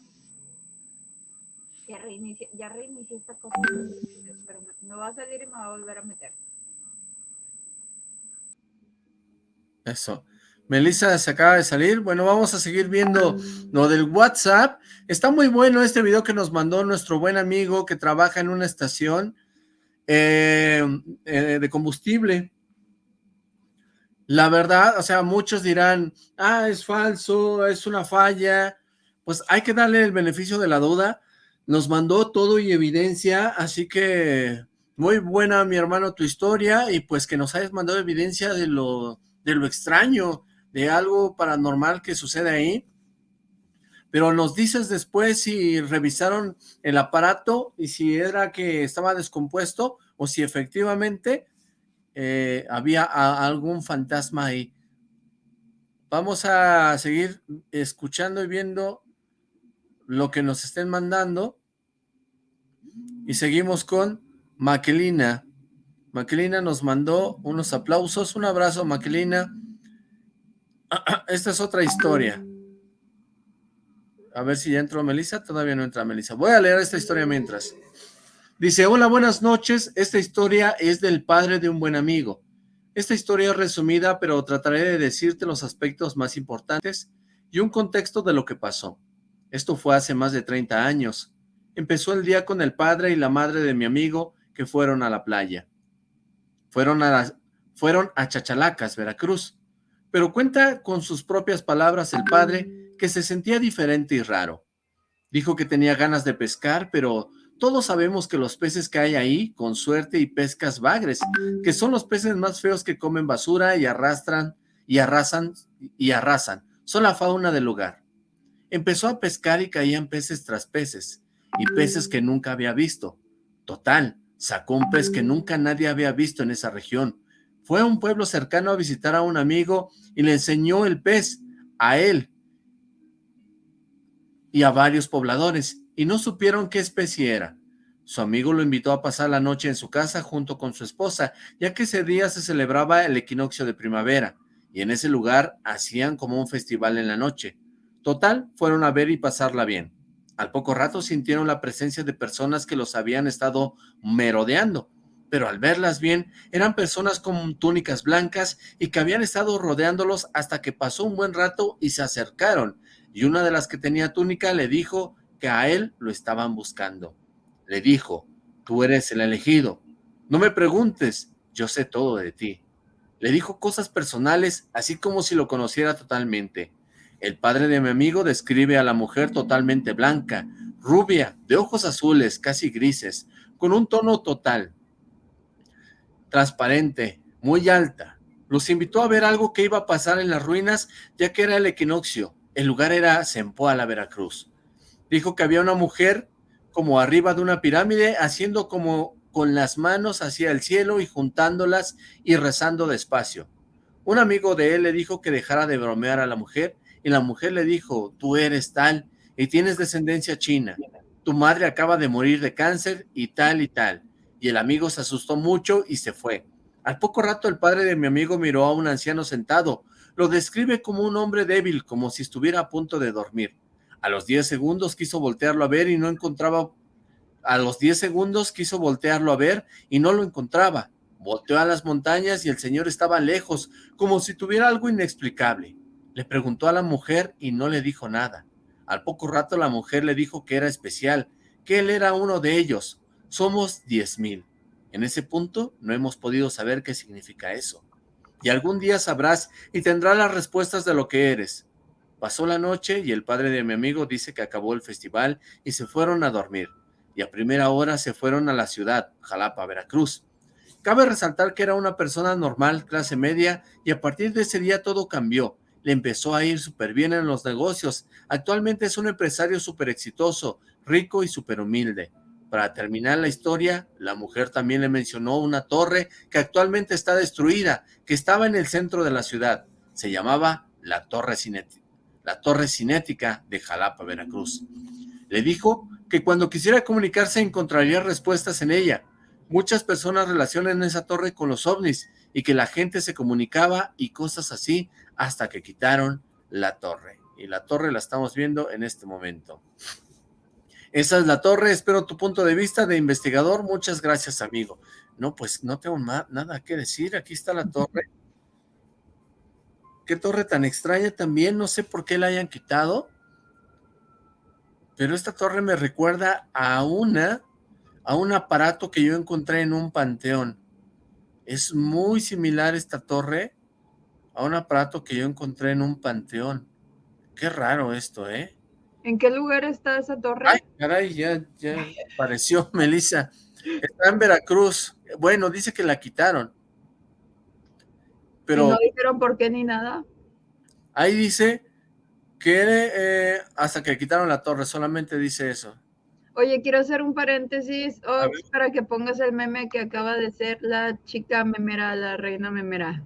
ya reinicié, ya esta cosa. Pero me, me va a salir y me va a volver a meter. Eso. Melissa se acaba de salir. Bueno, vamos a seguir viendo lo del WhatsApp. Está muy bueno este video que nos mandó nuestro buen amigo que trabaja en una estación eh, eh, de combustible. La verdad, o sea, muchos dirán, ah, es falso, es una falla. Pues hay que darle el beneficio de la duda. Nos mandó todo y evidencia, así que muy buena, mi hermano, tu historia y pues que nos hayas mandado evidencia de lo, de lo extraño, de algo paranormal que sucede ahí. Pero nos dices después si revisaron el aparato y si era que estaba descompuesto o si efectivamente eh, había algún fantasma ahí. Vamos a seguir escuchando y viendo lo que nos estén mandando. Y seguimos con Maquelina. Maquelina nos mandó unos aplausos. Un abrazo, Maquelina. Esta es otra historia. A ver si ya entró Melissa. Todavía no entra Melissa. Voy a leer esta historia mientras. Dice, hola, buenas noches. Esta historia es del padre de un buen amigo. Esta historia es resumida, pero trataré de decirte los aspectos más importantes y un contexto de lo que pasó. Esto fue hace más de 30 años. Empezó el día con el padre y la madre de mi amigo que fueron a la playa. Fueron a, fueron a Chachalacas, Veracruz. Pero cuenta con sus propias palabras el padre que se sentía diferente y raro. Dijo que tenía ganas de pescar, pero todos sabemos que los peces que hay ahí, con suerte y pescas bagres, que son los peces más feos que comen basura y arrastran y arrasan y arrasan, son la fauna del lugar. Empezó a pescar y caían peces tras peces, y peces que nunca había visto. Total, sacó un pez que nunca nadie había visto en esa región. Fue a un pueblo cercano a visitar a un amigo y le enseñó el pez a él y a varios pobladores, y no supieron qué especie era. Su amigo lo invitó a pasar la noche en su casa junto con su esposa, ya que ese día se celebraba el equinoccio de primavera, y en ese lugar hacían como un festival en la noche. Total, fueron a ver y pasarla bien. Al poco rato sintieron la presencia de personas que los habían estado merodeando, pero al verlas bien, eran personas con túnicas blancas y que habían estado rodeándolos hasta que pasó un buen rato y se acercaron, y una de las que tenía túnica le dijo que a él lo estaban buscando. Le dijo, tú eres el elegido, no me preguntes, yo sé todo de ti. Le dijo cosas personales, así como si lo conociera totalmente. El padre de mi amigo describe a la mujer totalmente blanca, rubia, de ojos azules, casi grises, con un tono total, transparente, muy alta. Los invitó a ver algo que iba a pasar en las ruinas, ya que era el equinoccio. El lugar era Sempoala, Veracruz. Dijo que había una mujer como arriba de una pirámide, haciendo como con las manos hacia el cielo y juntándolas y rezando despacio. Un amigo de él le dijo que dejara de bromear a la mujer, y la mujer le dijo, tú eres tal, y tienes descendencia china, tu madre acaba de morir de cáncer, y tal y tal. Y el amigo se asustó mucho y se fue. Al poco rato el padre de mi amigo miró a un anciano sentado, lo describe como un hombre débil, como si estuviera a punto de dormir. A los 10 segundos quiso voltearlo a ver y no encontraba... A los 10 segundos quiso voltearlo a ver y no lo encontraba. Volteó a las montañas y el señor estaba lejos, como si tuviera algo inexplicable. Le preguntó a la mujer y no le dijo nada. Al poco rato la mujer le dijo que era especial, que él era uno de ellos. Somos diez mil. En ese punto no hemos podido saber qué significa eso. Y algún día sabrás y tendrás las respuestas de lo que eres. Pasó la noche y el padre de mi amigo dice que acabó el festival y se fueron a dormir. Y a primera hora se fueron a la ciudad, Jalapa, Veracruz. Cabe resaltar que era una persona normal, clase media, y a partir de ese día todo cambió. Le empezó a ir súper bien en los negocios. Actualmente es un empresario súper exitoso, rico y súper humilde. Para terminar la historia, la mujer también le mencionó una torre que actualmente está destruida, que estaba en el centro de la ciudad. Se llamaba la Torre Cinética la Torre Cinética de Jalapa, Veracruz. Le dijo que cuando quisiera comunicarse encontraría respuestas en ella. Muchas personas relacionan esa torre con los ovnis y que la gente se comunicaba y cosas así hasta que quitaron la torre. Y la torre la estamos viendo en este momento. Esa es la torre, espero tu punto de vista de investigador. Muchas gracias, amigo. No, pues no tengo nada que decir. Aquí está la torre. Qué torre tan extraña también, no sé por qué la hayan quitado. Pero esta torre me recuerda a una, a un aparato que yo encontré en un panteón. Es muy similar esta torre a un aparato que yo encontré en un panteón. Qué raro esto, ¿eh? ¿En qué lugar está esa torre? Ay, caray, ya, ya apareció Melissa. Está en Veracruz. Bueno, dice que la quitaron. Pero no dijeron por qué ni nada. Ahí dice que eh, hasta que quitaron la torre, solamente dice eso. Oye, quiero hacer un paréntesis para que pongas el meme que acaba de ser la chica memera, la reina memera.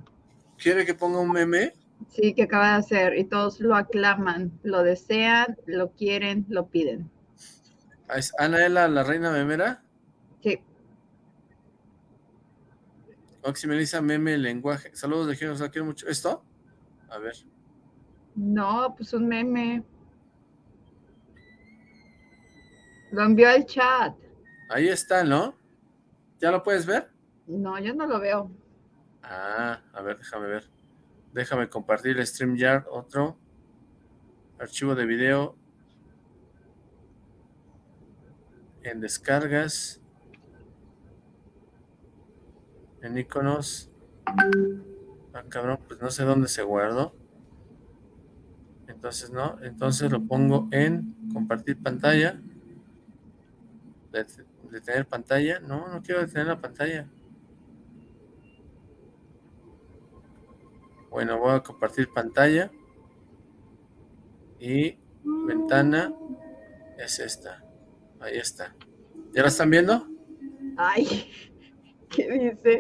¿Quiere que ponga un meme? Sí, que acaba de hacer y todos lo aclaman, lo desean, lo quieren, lo piden. ¿Es Anaela la reina memera? Sí. Melissa, meme, lenguaje. Saludos de Género, quiero mucho. ¿Esto? A ver. No, pues un meme. Lo envió al chat. Ahí está, ¿no? ¿Ya lo puedes ver? No, yo no lo veo. Ah, a ver, déjame ver. Déjame compartir el StreamYard, otro. Archivo de video. En descargas en iconos. Ah, cabrón, pues no sé dónde se guardó. Entonces no, entonces lo pongo en compartir pantalla. Detener pantalla. No, no quiero detener la pantalla. Bueno, voy a compartir pantalla. Y ventana es esta. Ahí está. ¿Ya la están viendo? Ay. ¿Qué dice?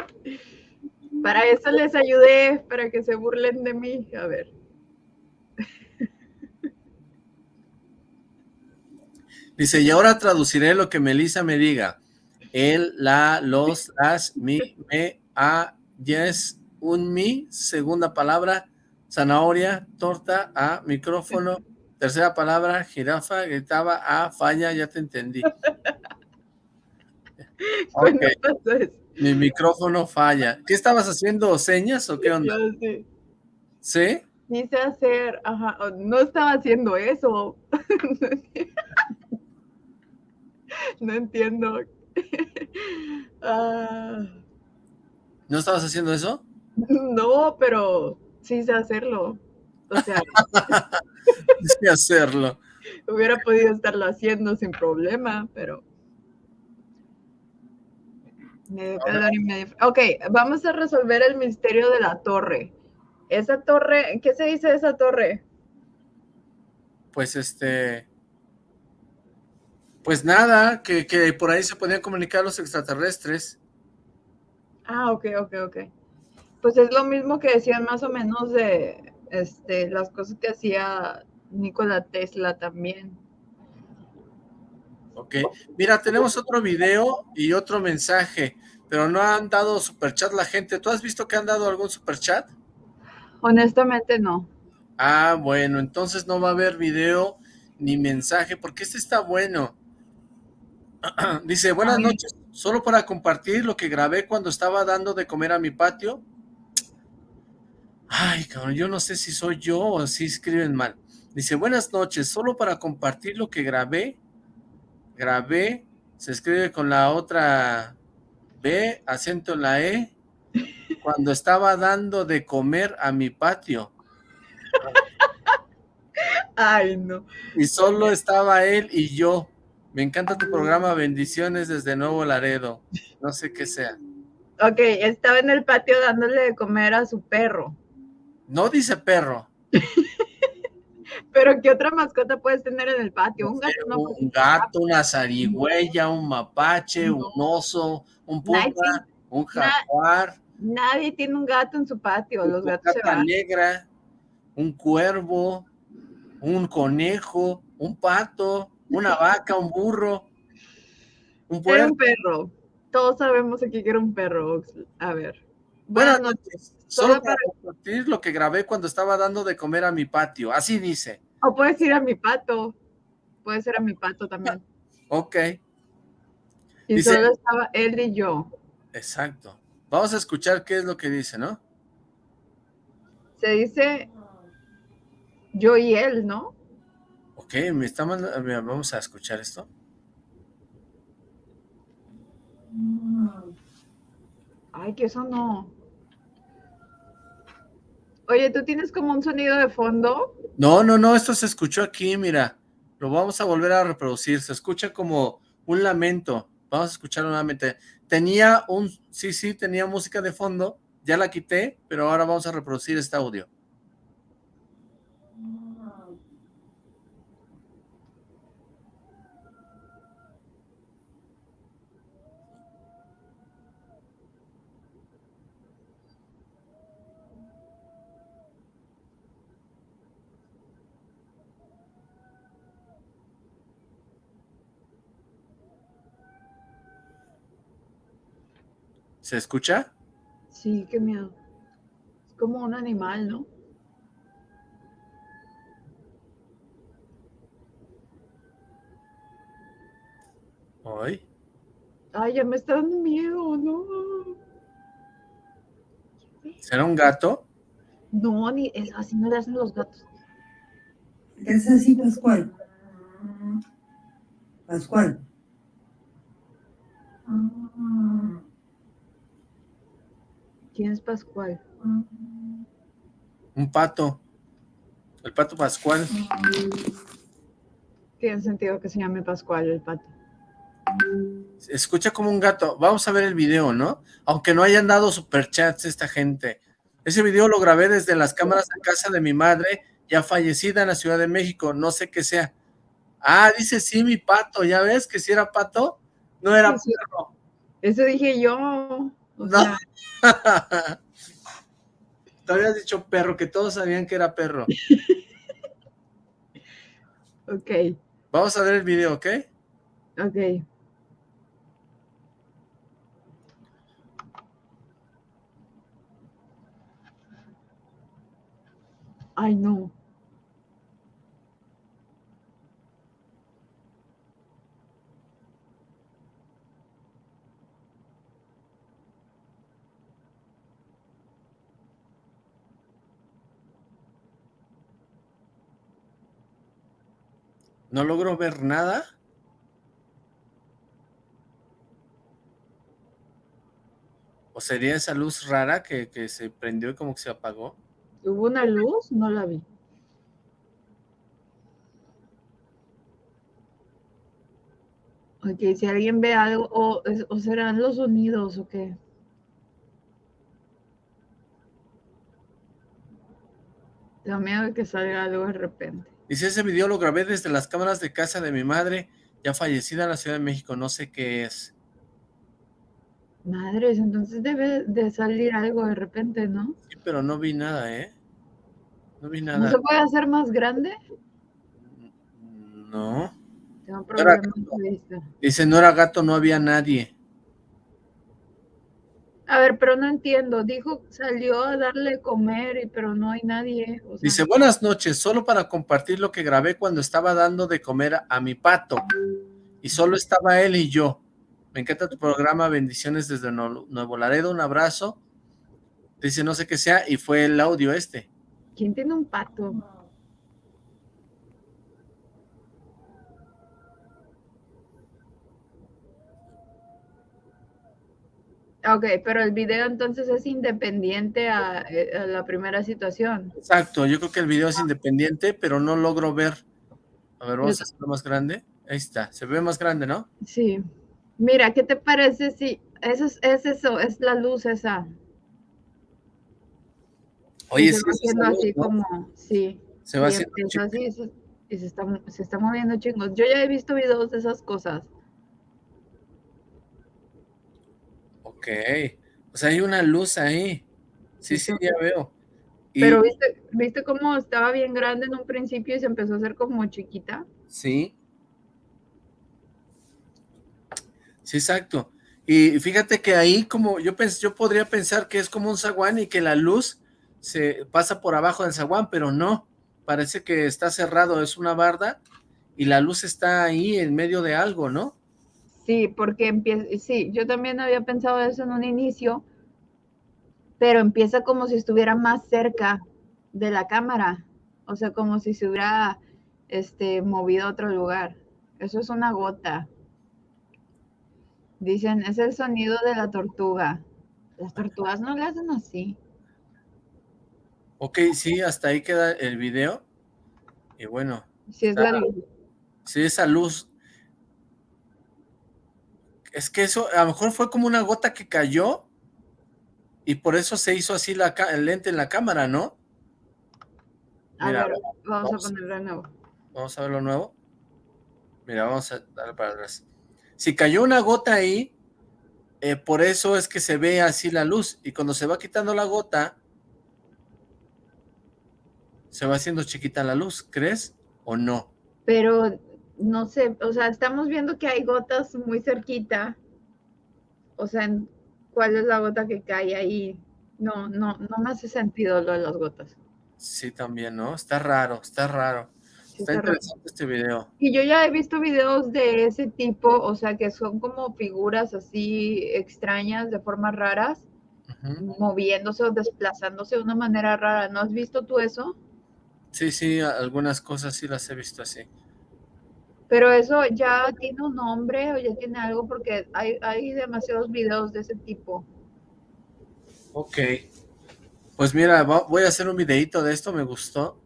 Para eso les ayudé, para que se burlen de mí. A ver. Dice, y ahora traduciré lo que Melissa me diga. el, la, los, las, mi, me, a, yes, un mi, segunda palabra, zanahoria, torta, a, micrófono, tercera palabra, jirafa, gritaba, a, falla, ya te entendí. Mi micrófono falla. ¿Qué estabas haciendo, señas o qué onda? Sí. ¿Sí? Quise hacer, ajá, no estaba haciendo eso. no entiendo. Ah, ¿No estabas haciendo eso? no, pero sí sé hacerlo. O sea, Sí, hacerlo. hubiera podido estarlo haciendo sin problema, pero. Medio calor y medio. frío. Ok, vamos a resolver el misterio de la torre. Esa torre, ¿qué se dice de esa torre? Pues este... Pues nada, que, que por ahí se podían comunicar los extraterrestres. Ah, ok, ok, ok. Pues es lo mismo que decían más o menos de este, las cosas que hacía Nikola Tesla también. Ok, mira, tenemos otro video y otro mensaje, pero no han dado superchat la gente. ¿Tú has visto que han dado algún superchat? Honestamente no. Ah, bueno, entonces no va a haber video ni mensaje, porque este está bueno. Dice, buenas noches, solo para compartir lo que grabé cuando estaba dando de comer a mi patio. Ay, cabrón, yo no sé si soy yo o si escriben mal. Dice, buenas noches, solo para compartir lo que grabé. Grabé, se escribe con la otra B, acento en la E, cuando estaba dando de comer a mi patio. Ay, no. Y solo estaba él y yo. Me encanta tu programa, bendiciones desde Nuevo Laredo. No sé qué sea. Ok, estaba en el patio dándole de comer a su perro. No dice perro. Pero ¿qué otra mascota puedes tener en el patio? Un gato, no, pues, Un gato, una zarigüeya, un mapache, un oso, un puma, un jaguar, Nadie tiene un gato en su patio. Los una gatos se gata van. negra, un cuervo, un conejo, un pato, una vaca, un burro, un Era un perro. Todos sabemos aquí que era un perro. A ver. Buenas noches. Solo para compartir lo que grabé cuando estaba dando de comer a mi patio. Así dice. O puedes ir a mi pato. Puede ser a mi pato también. Ok, Y Dice- solo estaba él y yo. exacto. Vamos a escuchar qué es lo que dice, ¿no? Se dice yo y él, ¿no? Ok, me está manda- mira, Vamos a escuchar esto. Ay, que eso no. Oye, ¿tú tienes como un sonido de fondo? No, no, no, esto se escuchó aquí, mira. Lo vamos a volver a reproducir. Se escucha como un lamento. Vamos a escucharlo nuevamente. Tenía un, sí, sí, tenía música de fondo. Ya la quité, pero ahora vamos a reproducir este audio. ¿Se escucha? Sí, qué miedo. Es como un animal, ¿no? Ay, Ay, ya me está dando miedo, no. ¿será un gato? No, ni es, así no le hacen los gatos. ¿Qué es así, Pascual? Pascual. ¿Quién es Pascual? Un pato. El pato Pascual. Tiene sentido que se llame Pascual el pato. Escucha como un gato. Vamos a ver el video, ¿no? Aunque no hayan dado superchats esta gente. Ese video lo grabé desde las cámaras de casa de mi madre, ya fallecida en la Ciudad de México. No sé qué sea. Ah, dice sí, mi pato. ¿Ya ves que si era pato? No era perro. Eso dije yo. No. Sea... Te habías dicho perro, que todos sabían que era perro. ok. Vamos a ver el video, ¿ok? Ok. Ay, no. No logro ver nada. ¿O sería esa luz rara que, que se prendió y como que se apagó? ¿Hubo una luz? No la vi. Ok, si alguien ve algo, o, o serán los sonidos o qué. Tengo miedo que salga algo de repente. Dice, ese video lo grabé desde las cámaras de casa de mi madre, ya fallecida en la Ciudad de México, no sé qué es. Madres, entonces debe de salir algo de repente, ¿no? Sí, pero no vi nada, ¿eh? No vi ¿No nada. se puede hacer más grande? No. Tengo problemas de vista. Dice, no era gato, no había nadie. A ver, pero no entiendo. Dijo, salió a darle de comer, y, pero no hay nadie. o sea, Dice, buenas noches, solo para compartir lo que grabé cuando estaba dando de comer a, mi pato. Y solo estaba él y yo. Me encanta tu programa, bendiciones desde Nuevo Laredo, un abrazo. Dice, no sé qué sea, y fue el audio este. ¿Quién tiene un pato? Ok, pero el video entonces es independiente a, eh, a la primera situación. Exacto, yo creo que el video es independiente, pero no logro ver. A ver, vamos Yo- a hacerlo más grande. Ahí está, se ve más grande, ¿no? Sí. Mira, ¿qué te parece si eso es, es eso, es la luz esa? Oye, se va haciendo así como, sí. Se va haciendo así, y se está, se está moviendo chingos. Yo ya he visto videos de esas cosas. Ok. O sea, hay una luz ahí. Sí, sí, ya veo. Y, Pero viste, viste cómo estaba bien grande en un principio y se empezó a hacer como chiquita. Sí. Sí, exacto. Y fíjate que ahí como yo pens yo podría pensar que es como un zaguán y que la luz se pasa por abajo del zaguán, pero no. Parece que está cerrado, es una barda y la luz está ahí en medio de algo, ¿no? Sí, porque empieza, sí, yo también había pensado eso en un inicio, pero empieza como si estuviera más cerca de la cámara, o sea, como si se hubiera este, movido a otro lugar. Eso es una gota. Dicen, es el sonido de la tortuga. Las tortugas no le hacen así. Ok, sí, hasta ahí queda el video. Y bueno, Si es la luz. sí, esa luz. Es que eso, a lo mejor fue como una gota que cayó y por eso se hizo así la, el lente en la cámara, ¿no? A Mira, ver, vamos, vamos. a ponerlo de nuevo. Vamos a ver lo nuevo. Mira, vamos a darle para atrás. Si cayó una gota ahí, eh, por eso es que se ve así la luz. Y cuando se va quitando la gota, se va haciendo chiquita la luz, ¿crees? ¿O no? pero no sé, o sea, estamos viendo que hay gotas muy cerquita. O sea, ¿cuál es la gota que cae ahí? No, no, no me hace sentido lo de las gotas. Sí, también, ¿no? Está raro, está raro. Sí Está está raro. interesante este video. Y yo ya he visto videos de ese tipo, o sea, que son como figuras así extrañas, de formas raras, moviéndose o desplazándose de una manera rara. ¿No has visto tú eso? Sí, sí, algunas cosas sí las he visto así. Pero eso ya tiene un nombre o ya tiene algo porque hay, hay demasiados videos de ese tipo. Ok. Pues mira, voy a hacer un videito de esto, me gustó.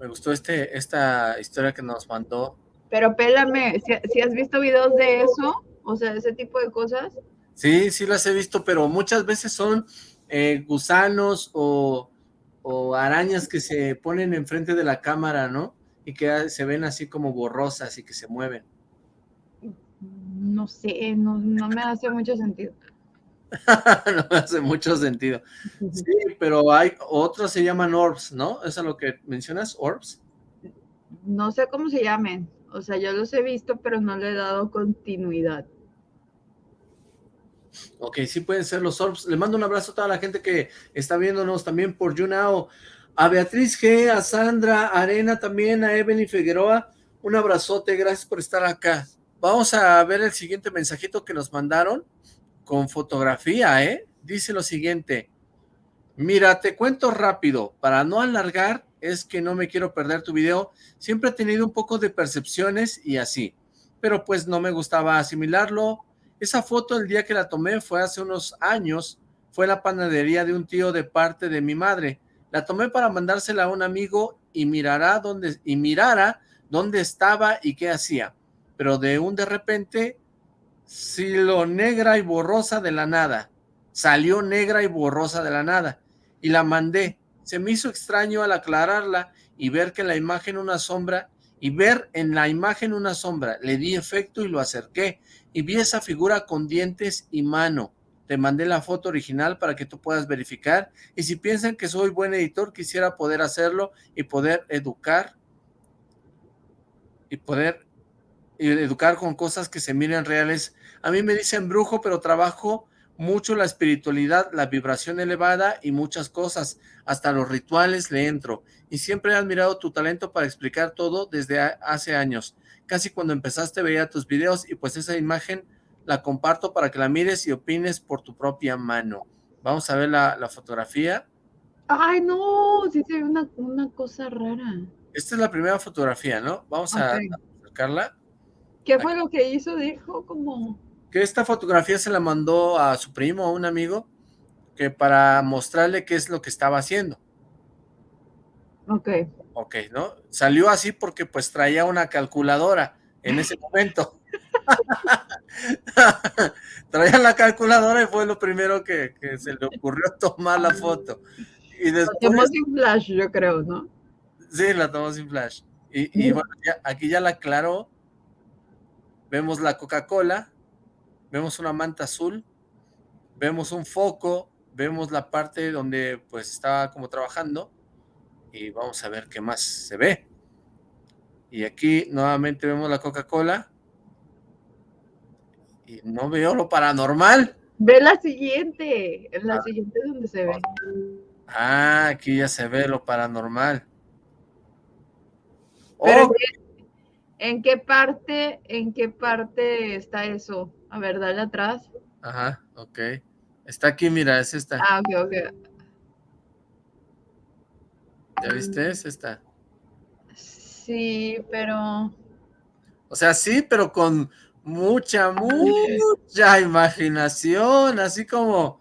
Me gustó este, esta historia que nos mandó. Pero pélame, si, si has visto videos de eso, o sea, de ese tipo de cosas, Sí, sí las he visto, pero muchas veces son eh, gusanos o, o arañas que se ponen enfrente de la cámara, ¿no? Y que se ven así como borrosas y que se mueven. no sé, no, no me hace mucho sentido. no me hace mucho sentido. Sí, pero hay otros se llaman orbs, ¿no? ¿Eso es lo que mencionas? ¿Orbs? No sé cómo se llamen, o sea, yo los he visto, pero no le he dado continuidad. Ok, sí pueden ser los orbs. Le mando un abrazo a toda la gente que está viéndonos también por YouNow. A Beatriz G, a Sandra Arena también, a Evelyn Figueroa, un abrazote, gracias por estar acá. Vamos a ver el siguiente mensajito que nos mandaron con fotografía, ¿eh? Dice lo siguiente, mira, te cuento rápido, para no alargar, es que no me quiero perder tu video, siempre he tenido un poco de percepciones y así, pero pues no me gustaba asimilarlo. Esa foto el día que la tomé fue hace unos años, fue la panadería de un tío de parte de mi madre, la tomé para mandársela a un amigo y mirará dónde, y mirara dónde estaba y qué hacía. Pero de un de repente, lo negra y borrosa de la nada. Salió negra y borrosa de la nada. Y la mandé. Se me hizo extraño al aclararla y ver que la imagen una sombra, y ver en la imagen una sombra. Le di efecto y lo acerqué, y vi esa figura con dientes y mano te mandé la foto original para que tú puedas verificar, y si piensan que soy buen editor, quisiera poder hacerlo y poder educar, y poder educar con cosas que se miren reales. A mí me dicen brujo, pero trabajo mucho la espiritualidad, la vibración elevada y muchas cosas, hasta los rituales le entro, y siempre he admirado tu talento para explicar todo desde hace años. Casi cuando empezaste veía tus videos y pues esa imagen la comparto para que la mires y opines por tu propia mano. Vamos a ver la, fotografía. Ay, no, sí se ve una, cosa rara. Esta es la primera fotografía, ¿no? Vamos a, acercarla. ¿Qué fue lo que hizo? Dijo como... Que esta fotografía se la mandó a su primo, a un amigo, que para mostrarle qué es lo que estaba haciendo. Ok. Ok, ¿no? Salió así porque pues traía una calculadora en ese momento. Traía la calculadora y fue lo primero que, se le ocurrió tomar la foto. Y después, la tomó sin flash, yo creo, ¿no? Sí, la tomó sin flash. Y, bueno, aquí ya la aclaró. Vemos la Coca-Cola, vemos una manta azul, vemos un foco, vemos la parte donde pues estaba como trabajando y vamos a ver qué más se ve. Y aquí nuevamente vemos la Coca-Cola y no veo lo paranormal. Ve la siguiente, en la ah. siguiente es donde se ve. Ah, aquí ya se ve lo paranormal. ¿en qué parte, en qué parte está eso? A ver, dale atrás. Ajá, ok. Está aquí, mira, es esta. Ah, ok, ok. ¿Ya viste? Es esta. Sí, pero... O sea, sí, pero con mucha, mucha imaginación, así como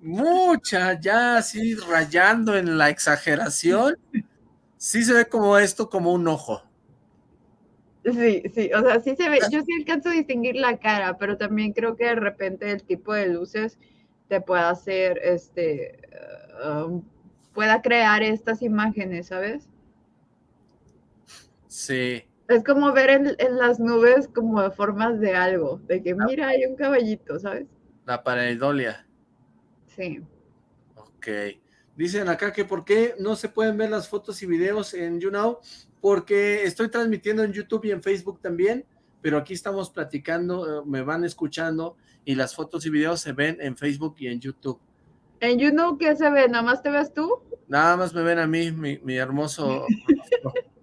mucha, ya así rayando en la exageración. Sí se ve como esto, como un ojo. Sí, sí, o sea, sí se ve, yo sí alcanzo a distinguir la cara, pero también creo que de repente el tipo de luces te puede hacer, este, um, pueda crear estas imágenes, ¿sabes? Sí, es como ver en, las nubes como formas de algo, de que mira, hay un caballito, ¿sabes? La pareidolia. Sí. Ok. Dicen acá que por qué no se pueden ver las fotos y videos en YouNow, porque estoy transmitiendo en YouTube y en Facebook también, pero aquí estamos platicando, eh, me van escuchando y las fotos y videos se ven en Facebook y en YouTube. ¿En YouNow qué se ve? ¿Nada más te ves tú? Nada más me ven a mí, mi, mi hermoso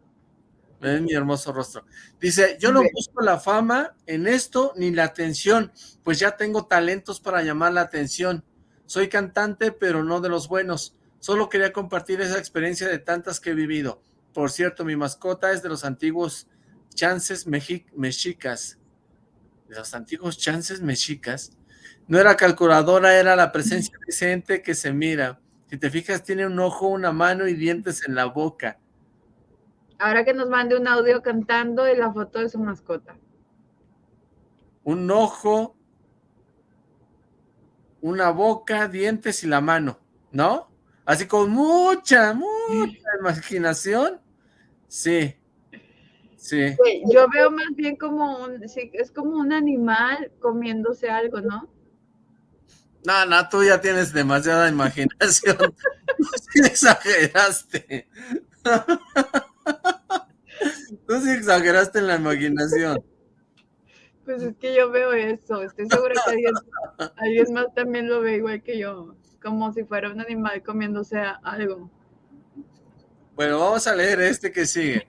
Ven mi hermoso rostro. Dice, yo no busco la fama en esto ni la atención, pues ya tengo talentos para llamar la atención. Soy cantante, pero no de los buenos. Solo quería compartir esa experiencia de tantas que he vivido. Por cierto, mi mascota es de los antiguos chances mexicas. De los antiguos chances mexicas. No era calculadora, era la presencia de ese ente que se mira. Si te fijas, tiene un ojo, una mano y dientes en la boca. Ahora que nos mande un audio cantando y la foto de su mascota. Un ojo, una boca, dientes y la mano, ¿no? Así con mucha, mucha imaginación. Sí, sí. yo veo más bien como un, sí, es como un animal comiéndose algo, ¿no? No, no, tú ya tienes demasiada imaginación. sí exageraste. Tú sí exageraste en la imaginación. Pues es que yo veo eso, estoy segura que alguien, más también lo ve igual que yo, como si fuera un animal comiéndose algo. Bueno, vamos a leer este que sigue.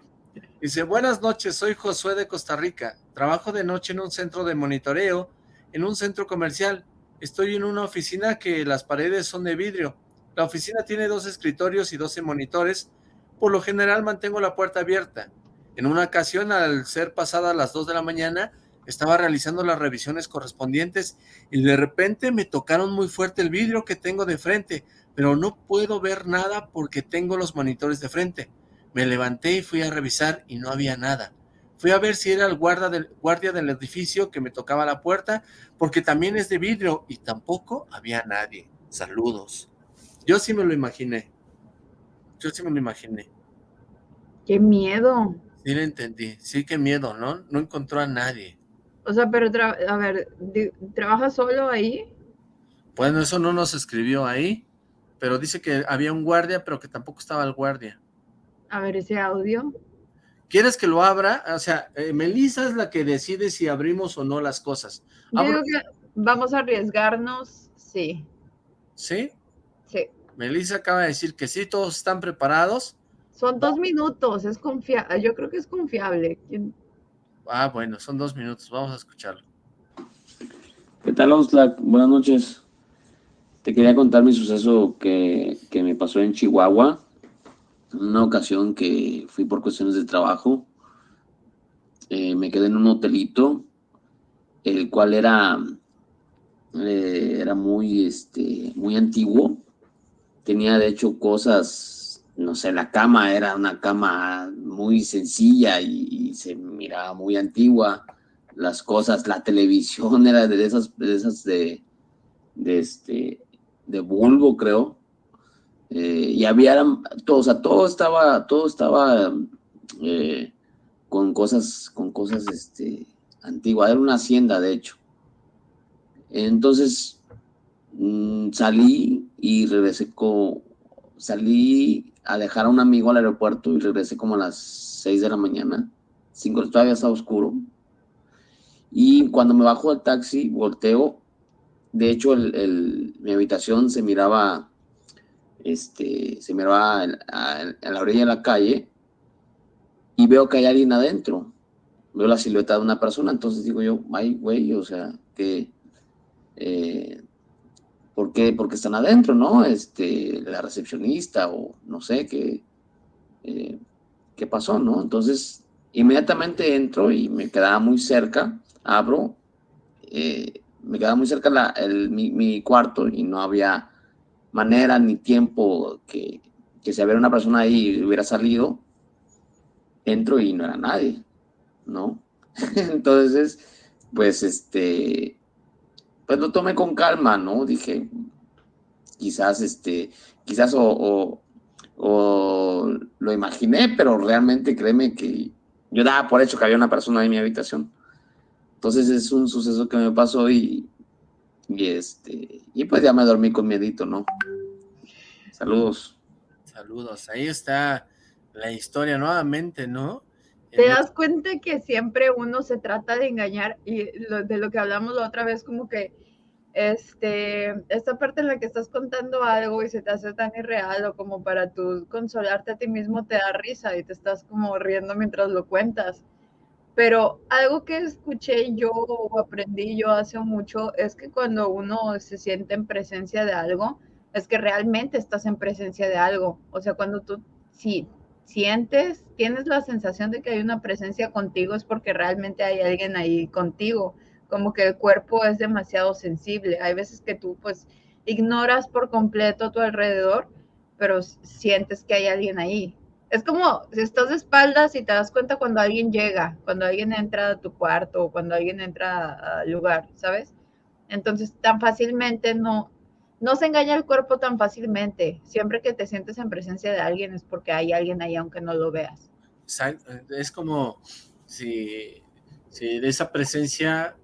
Dice, buenas noches, soy Josué de Costa Rica. Trabajo de noche en un centro de monitoreo, en un centro comercial. Estoy en una oficina que las paredes son de vidrio. La oficina tiene dos escritorios y 12 monitores. Por lo general mantengo la puerta abierta. En una ocasión, al ser pasada las 2 de la mañana, estaba realizando las revisiones correspondientes y de repente me tocaron muy fuerte el vidrio que tengo de frente, pero no puedo ver nada porque tengo los monitores de frente. Me levanté y fui a revisar y no había nada. Fui a ver si era el guardia del, guardia del edificio que me tocaba la puerta, porque también es de vidrio y tampoco había nadie. Saludos. Yo sí me lo imaginé. Yo sí me lo imaginé. ¡Qué miedo! Sí lo entendí. Sí, qué miedo, ¿no? No encontró a nadie. O sea, pero, a ver, ¿trabaja solo ahí? Bueno, eso no nos escribió ahí, pero dice que había un guardia, pero que tampoco estaba el guardia. A ver, ese audio. ¿Quieres que lo abra? O sea, eh, Melissa es la que decide si abrimos o no las cosas. Yo digo que vamos a arriesgarnos, sí. ¿Sí? Sí. Melissa acaba de decir que sí, todos están preparados. Son dos minutos, es confiable. Yo creo que es confiable. Ah, bueno, son dos minutos, vamos a escucharlo. ¿Qué tal, Oxlack? Buenas noches. Te quería contar mi suceso que, que me pasó en Chihuahua. En una ocasión que fui por cuestiones de trabajo. Eh, me quedé en un hotelito, el cual era, eh, era muy, este, muy antiguo. Tenía, de hecho, cosas no sé, la cama era una cama muy sencilla y, se miraba muy antigua. Las cosas, la televisión era de esas, de esas de, de este, de bulbo, creo. Eh, y había, todo, o sea, todo estaba, todo estaba eh, con cosas, con cosas, este, antiguas. Era una hacienda, de hecho. Entonces, mm, salí y regresé con, salí a dejar a un amigo al aeropuerto y regresé como a las 6 de la mañana. Cinco, todavía estaba oscuro. Y cuando me bajo del taxi, volteo. De hecho, el, mi habitación se miraba, este, se miraba a, la orilla de la calle y veo que hay alguien adentro. Veo la silueta de una persona, entonces digo yo, ay, güey, o sea, que eh, ¿Por qué? Porque están adentro, ¿no? Este, la recepcionista o no sé qué, eh, qué pasó, ¿no? Entonces, inmediatamente entro y me quedaba muy cerca, abro, eh, me quedaba muy cerca la, el, mi, cuarto y no había manera ni tiempo que, que si había una persona ahí hubiera salido, entro y no era nadie, ¿no? Entonces, pues este, pues lo tomé con calma, ¿no? Dije, quizás, este, quizás o, lo imaginé, pero realmente créeme que yo daba por hecho que había una persona en mi habitación. Entonces es un suceso que me pasó y, y este, y pues ya me dormí con miedito, ¿no? Saludos. Saludos, ahí está la historia nuevamente, ¿no? Te das cuenta que siempre uno se trata de engañar y de lo que hablamos la otra vez, como que este, esta parte en la que estás contando algo y se te hace tan irreal o como para tú consolarte a ti mismo te da risa y te estás como riendo mientras lo cuentas. Pero algo que escuché yo o aprendí yo hace mucho es que cuando uno se siente en presencia de algo, es que realmente estás en presencia de algo. O sea, cuando tú, sí, sientes, tienes la sensación de que hay una presencia contigo, es porque realmente hay alguien ahí contigo, como que el cuerpo es demasiado sensible. Hay veces que tú pues ignoras por completo tu alrededor, pero sientes que hay alguien ahí. Es como si estás de espaldas y te das cuenta cuando alguien llega, cuando alguien entra a tu cuarto o cuando alguien entra al lugar, ¿sabes? Entonces tan fácilmente no, no se engaña el cuerpo tan fácilmente. Siempre que te sientes en presencia de alguien es porque hay alguien ahí aunque no lo veas. Es como si, si de esa presencia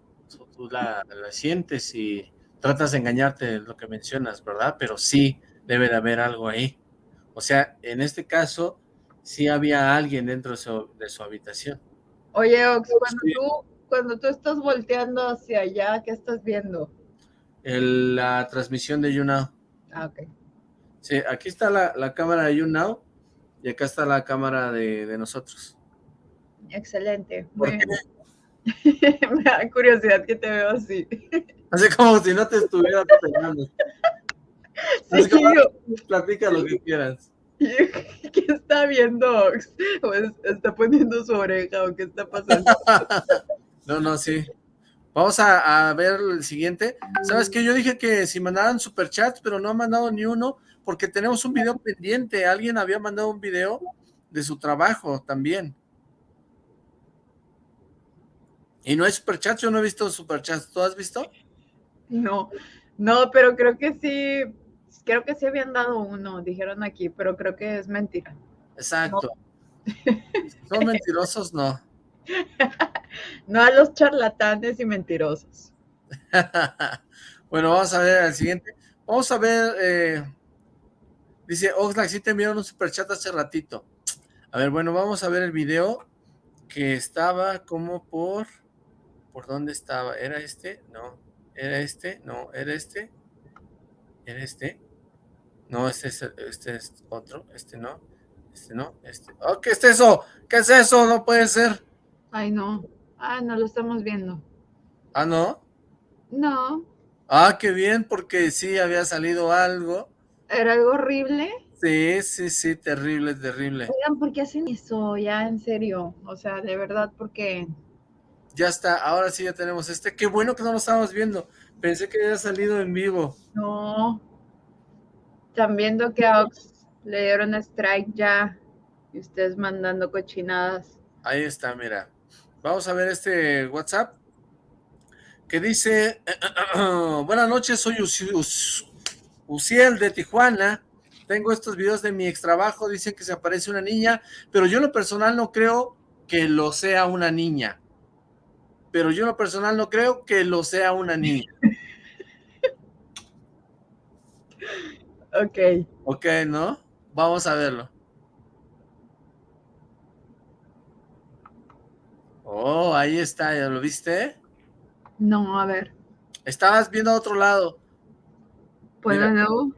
tú la, sientes y tratas de engañarte lo que mencionas, ¿verdad? Pero sí debe de haber algo ahí. O sea, en este caso, sí había alguien dentro de su, habitación. Oye, Ox, cuando, tú, cuando tú estás volteando hacia allá, ¿qué estás viendo? la transmisión de YouNow. Ah, ok. Sí, aquí está la, cámara de YouNow Y acá está la cámara de, de nosotros. Excelente. ¿Por Muy bien. Me da curiosidad que te veo así. Así como si no te estuviera pegando. Sí, como, platica lo que quieras. ¿Qué está viendo está poniendo su oreja o qué está pasando? No, no, sí. Vamos a, a ver el siguiente. ¿Sabes qué? Yo dije que si mandaran superchats, pero no han mandado ni uno, porque tenemos un video pendiente. Alguien había mandado un video de su trabajo también. Y no hay superchats, yo no he visto superchats. ¿Tú has visto? No, no, pero creo que sí, creo que sí habían dado uno, dijeron aquí, pero creo que es mentira. Exacto. Son mentirosos, no. No a los charlatanes y mentirosos. bueno, vamos a ver el siguiente. Vamos a ver, eh, dice Oxlack, sí te enviaron un superchat hace ratito. A ver, bueno, vamos a ver el video que estaba como por... ¿Por dónde estaba? ¿Era este? No. ¿Era este? No. ¿Era este? ¿Era este? No, este es, este es otro. Este no. Este no. Este. Oh, ¿Qué es eso? ¿Qué es eso? No puede ser. Ay, no. Ah, no lo estamos viendo. Ah, ¿no? No, Ah, qué bien, porque sí había salido algo. era algo horrible. Sí, sí, sí, terrible, terrible. Oigan, ¿por qué hacen eso? Ya, en serio. O sea, de verdad, porque Ya está, ahora sí ya tenemos este. Qué bueno que no lo estábamos viendo. Pensé que había salido en vivo. no. Están viendo que a Ox le dieron strike ya. Y ustedes mandando cochinadas. Ahí está, mira. Vamos a ver este WhatsApp que dice, buenas noches, soy Uciel de Tijuana. Tengo estos videos de mi ex trabajo, dicen que se aparece una niña, pero yo en lo personal no creo que lo sea una niña. Pero yo en lo personal no creo que lo sea una niña. Ok. Ok, ¿no? Vamos a verlo. Oh, ahí está, ¿ya lo viste? No, a ver. Estabas viendo a otro lado. ¿Puedo nuevo?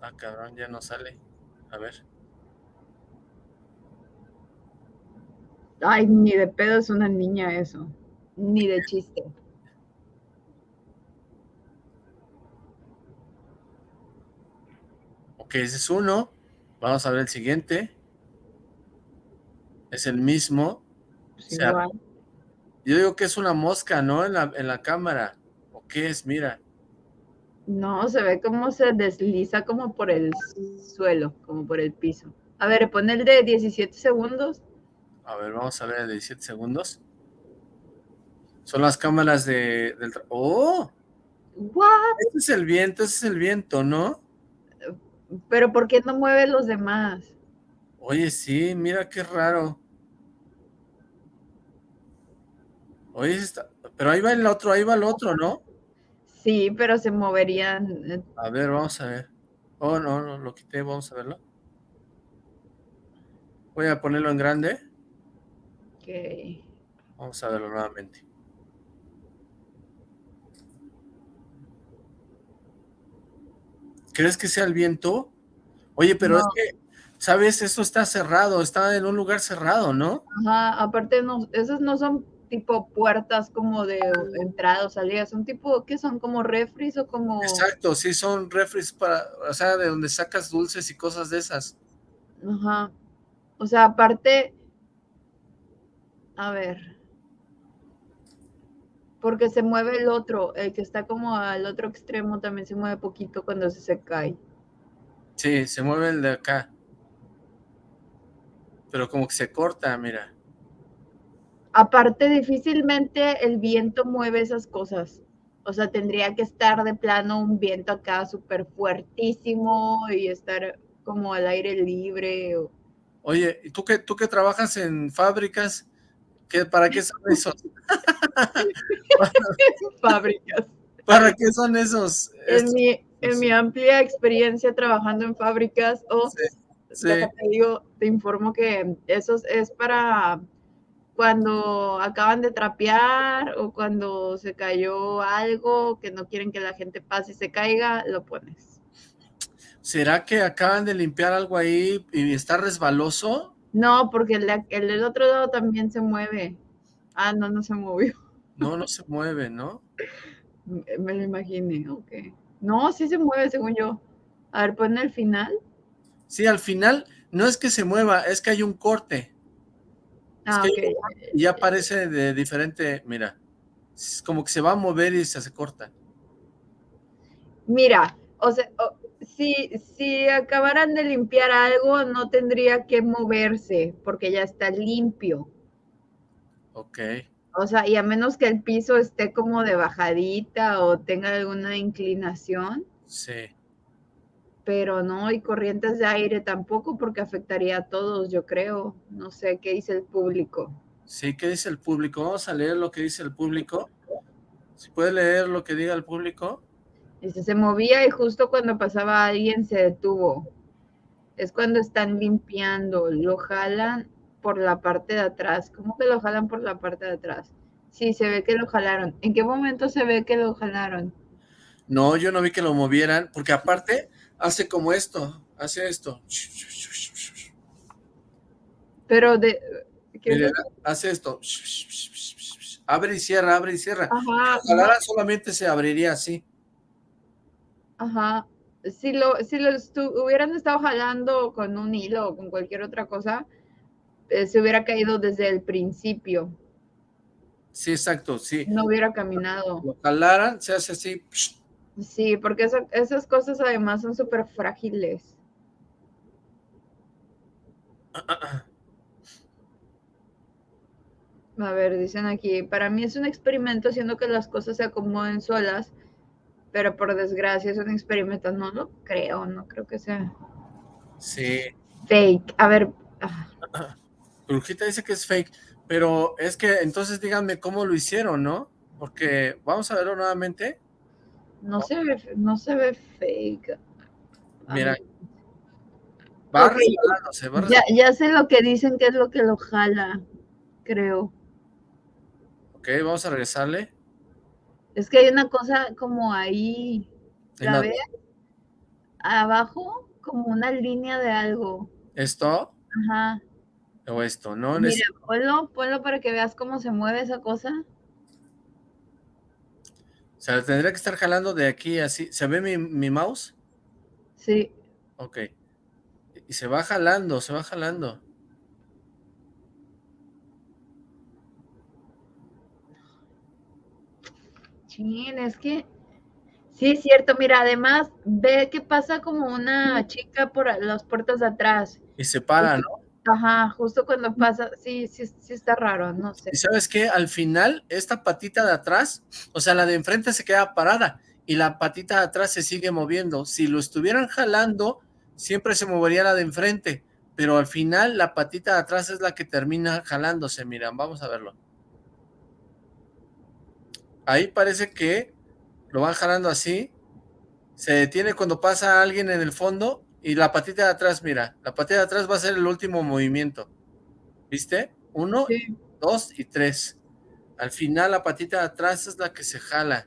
Ah, cabrón, ya no sale. A ver. Ay, ni de pedo es una niña eso. Ni de chiste. Ok, ese es uno. Vamos a ver el siguiente. Es el mismo. Pues O sea, igual. Yo digo que es una mosca, ¿no? En la, en la cámara. ¿O qué es? Mira. No, se ve como se desliza como por el suelo, como por el piso. A ver, pon el de 17 segundos. A ver, vamos a ver el de 17 segundos. Son las cámaras de, del... ¡Oh! ¿What? Este es el viento, ese es el viento, ¿no? Pero ¿por qué no mueve los demás? Oye, sí, mira qué raro. Oye, ese está... pero ahí va el otro, ahí va el otro, ¿no? Sí, pero se moverían. eh, A ver, vamos a ver. Oh, no, no, lo quité, vamos a verlo. Voy a ponerlo en grande. Ok. Vamos a verlo nuevamente. ¿Crees que sea el viento? Oye, pero es que, ¿sabes? Eso está cerrado, está en un lugar cerrado, ¿no? Ajá, aparte no, esas no son tipo puertas como de entrada o salida, son tipo, ¿qué son? Como refris o como... Exacto, sí, son refres para, o sea, de donde sacas dulces y cosas de esas. Ajá. O sea, aparte, a ver, porque se mueve el otro, el que está como al otro extremo también se mueve poquito cuando se, se cae. Sí, se mueve el de acá. Pero como que se corta, mira. Aparte, difícilmente el viento mueve esas cosas. O sea, tendría que estar de plano un viento acá súper fuertísimo y estar como al aire libre. o- Oye, ¿y tú que tú que trabajas en fábricas? ¿Qué, ¿Para qué son esos? fábricas. ¿Para qué son esos? En estos? mi, en mi amplia experiencia trabajando en fábricas, o Sí, sí. déjate digo, te informo que eso es para cuando acaban de trapear o cuando se cayó algo que no quieren que la gente pase y se caiga, lo pones. ¿Será que acaban de limpiar algo ahí y está resbaloso? No, porque el, el del otro lado también se mueve. Ah, no, no se movió. No, no se mueve, ¿no? Me lo imaginé, ok. No, sí se mueve, según yo. A ver, pon el final. Sí, al final no es que se mueva, es que hay un corte. Ah, es ok. que y ya aparece de diferente, mira, es como que se va a mover y se hace corta. Mira, o sea, o- si, si acabaran de limpiar algo, no tendría que moverse porque ya está limpio. Ok, O sea, y a menos que el piso esté como de bajadita o tenga alguna inclinación, sí. pero no hay corrientes de aire tampoco porque afectaría a todos, yo creo. No sé qué dice el público. Sí, ¿qué dice el público? Vamos a leer lo que dice el público. ¿Si puede leer lo que diga el público? Dice, se movía y justo cuando pasaba alguien se detuvo. Es cuando están limpiando, lo jalan por la parte de atrás. ¿Cómo que lo jalan por la parte de atrás? Sí, se ve que lo jalaron. ¿En qué momento se ve que lo jalaron? No, yo no vi que lo movieran, porque aparte hace como esto, hace esto. Pero de... ¿qué es hace esto. Abre y cierra, abre y cierra. Ajá, Si lo jalara solamente se abriría así. Ajá. Si lo, si lo hubieran estado jalando con un hilo o con cualquier otra cosa, eh, se hubiera caído desde el principio. Sí, exacto, sí. No hubiera caminado. Lo jalaran, se hace así. Sí, porque esa- esas cosas además son súper frágiles. A ver, dicen aquí, para mí es un experimento haciendo que las cosas se acomoden solas, pero por desgracia es un experimento, no lo creo, no creo que sea Sí. fake. A ver, ah, Brujita dice que es fake, pero es que entonces díganme cómo lo hicieron, ¿no? Porque vamos a verlo nuevamente. no se ve, no se ve fake. Mira, va Ok. resbalándose, va ya, ya sé lo que dicen que es lo que lo jala, creo. Ok, vamos a regresarle. Es que hay una cosa como ahí, ¿la ves? Abajo, como una línea de algo. ¿Esto Ajá. o esto? No, Mira, es- ponlo, ponlo para que veas cómo se mueve esa cosa. o sea, tendría que estar jalando de aquí así. ¿Se ve mi, mi mouse? Sí. Ok. Y se va jalando, se va jalando. Chin, es que sí es cierto. Mira, además, ve que pasa como una chica por las puertas de atrás. Y se para, ¿no? Ajá, justo cuando pasa, sí, sí, sí está raro, no sé. Y sabes qué, al final, esta patita de atrás, o sea, la de enfrente se queda parada y la patita de atrás se sigue moviendo. Si lo estuvieran jalando, siempre se movería la de enfrente, pero al final la patita de atrás es la que termina jalándose. Miran, vamos a verlo. Ahí parece que lo van jalando así, se detiene cuando pasa alguien en el fondo y la patita de atrás, mira, la patita de atrás va a ser el último movimiento. ¿Viste? Uno, Sí. dos y tres. Al final la patita de atrás es la que se jala.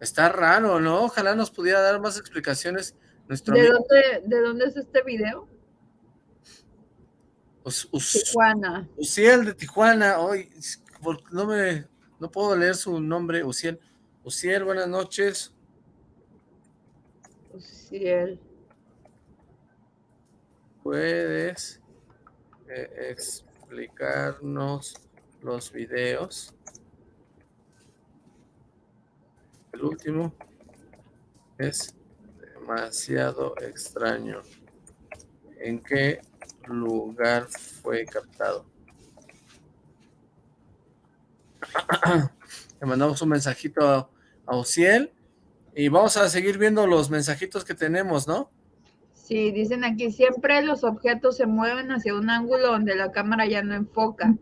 Está raro, ¿no? Ojalá nos pudiera dar más explicaciones nuestro ¿De dónde, ¿De dónde es este video? Us- Us- Tijuana. Uciel de Tijuana. Hoy no me no puedo leer su nombre, Uciel. Uciel, buenas noches. Él. ¿Puedes eh, explicarnos los videos? El último es demasiado extraño. ¿En qué lugar fue captado? Le mandamos un mensajito a, a Ociel y vamos a seguir viendo los mensajitos que tenemos, ¿no? Sí, dicen aquí, siempre los objetos se mueven hacia un ángulo donde la cámara ya no enfoca.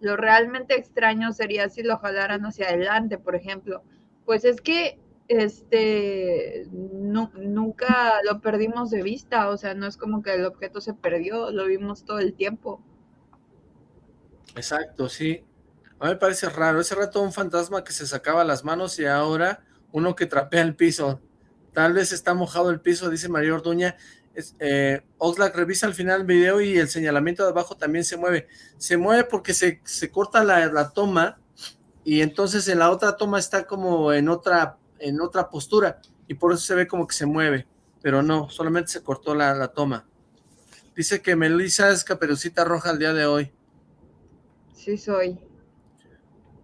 Lo realmente extraño sería si lo jalaran hacia adelante, por ejemplo. Pues es que este nu- nunca lo perdimos de vista, o sea, no es como que el objeto se perdió, lo vimos todo el tiempo. Exacto, sí. A mí me parece raro. Ese rato un fantasma que se sacaba las manos y ahora uno que trapea el piso. Tal vez está mojado el piso, dice María Orduña. Es, eh, Oxlack revisa al final el video y el señalamiento de abajo también se mueve. Se mueve porque se, se corta la, la, toma y entonces en la otra toma está como en otra, en otra postura y por eso se ve como que se mueve. Pero no, solamente se cortó la, la toma. Dice que Melissa es caperucita roja el día de hoy. Sí soy.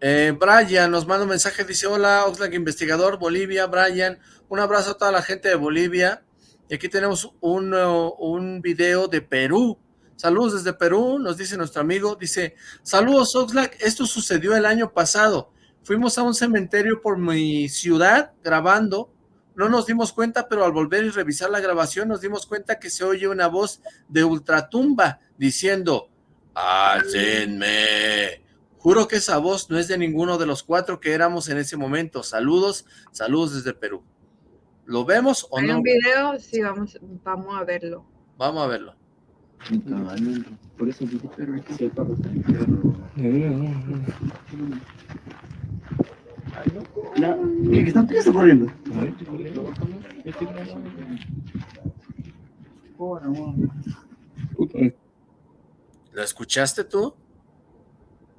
Eh, Brian nos manda un mensaje, dice, hola, Oxlack investigador, Bolivia, Brian, un abrazo a toda la gente de Bolivia, y aquí tenemos un, uh, un video de Perú, saludos desde Perú, nos dice nuestro amigo, dice, saludos Oxlack, esto sucedió el año pasado, fuimos a un cementerio por mi ciudad grabando, no nos dimos cuenta, pero al volver y revisar la grabación nos dimos cuenta que se oye una voz de ultratumba diciendo, ¡Hácenme! Juro que esa voz no es de ninguno de los cuatro que éramos en ese momento. Saludos, saludos desde Perú. ¿Lo vemos o ¿Hay no? un video? Sí, vamos, vamos a verlo. Vamos a verlo. Por eso dije, pero es que ¿Qué está, ¿Qué está corriendo? ¿Lo escuchaste tú?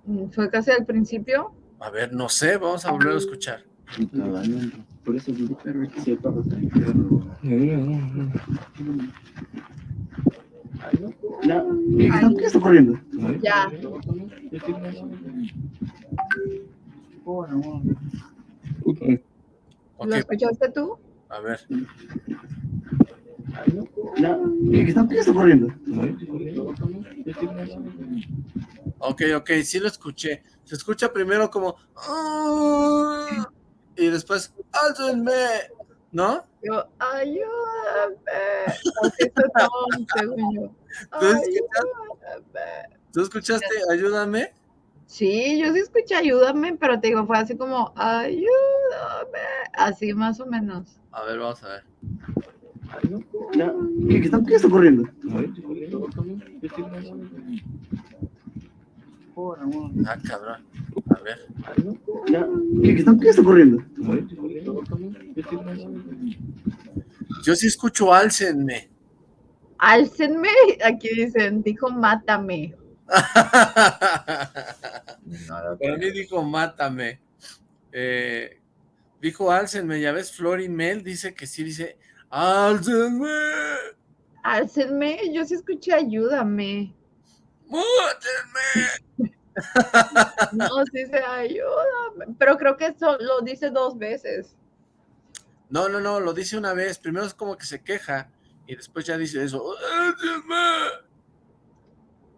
Mm, ¿Fue casi al principio? A ver, no sé, vamos a volver a escuchar. Por eso perro ¿Qué está, ¿Qué está corriendo? Ya. ¿Lo escuchaste tú? a ver. ¿Qué está, ¿Qué está corriendo? Ok, ok, sí lo escuché. Se escucha primero como... "Ah", Y después... ¡Álcenme! ¿No? Yo, ayúdame. Ayúdame. ¿Tú escuchaste? Ayúdame. Sí, yo sí escuché ayúdame, pero te digo, fue así como, ayúdame. Así más o menos. A ver, vamos a ver. ¿Qué está, ¿Qué corriendo? Ah, cabrón. A ver. ¿Qué está, ¿Qué está corriendo? Yo sí escucho álcenme. Álcenme, aquí dicen, dijo mátame. Para mí dijo mátame. Eh, dijo álcenme, ya ves, Flor y Mel dice que sí, dice álcenme. Álcenme, yo sí escuché ayúdame. ¡Mátenme! No, sí dice ayúdame. Pero creo que eso lo dice dos veces. No, no, no, lo dice una vez. Primero es como que se queja y después ya dice eso.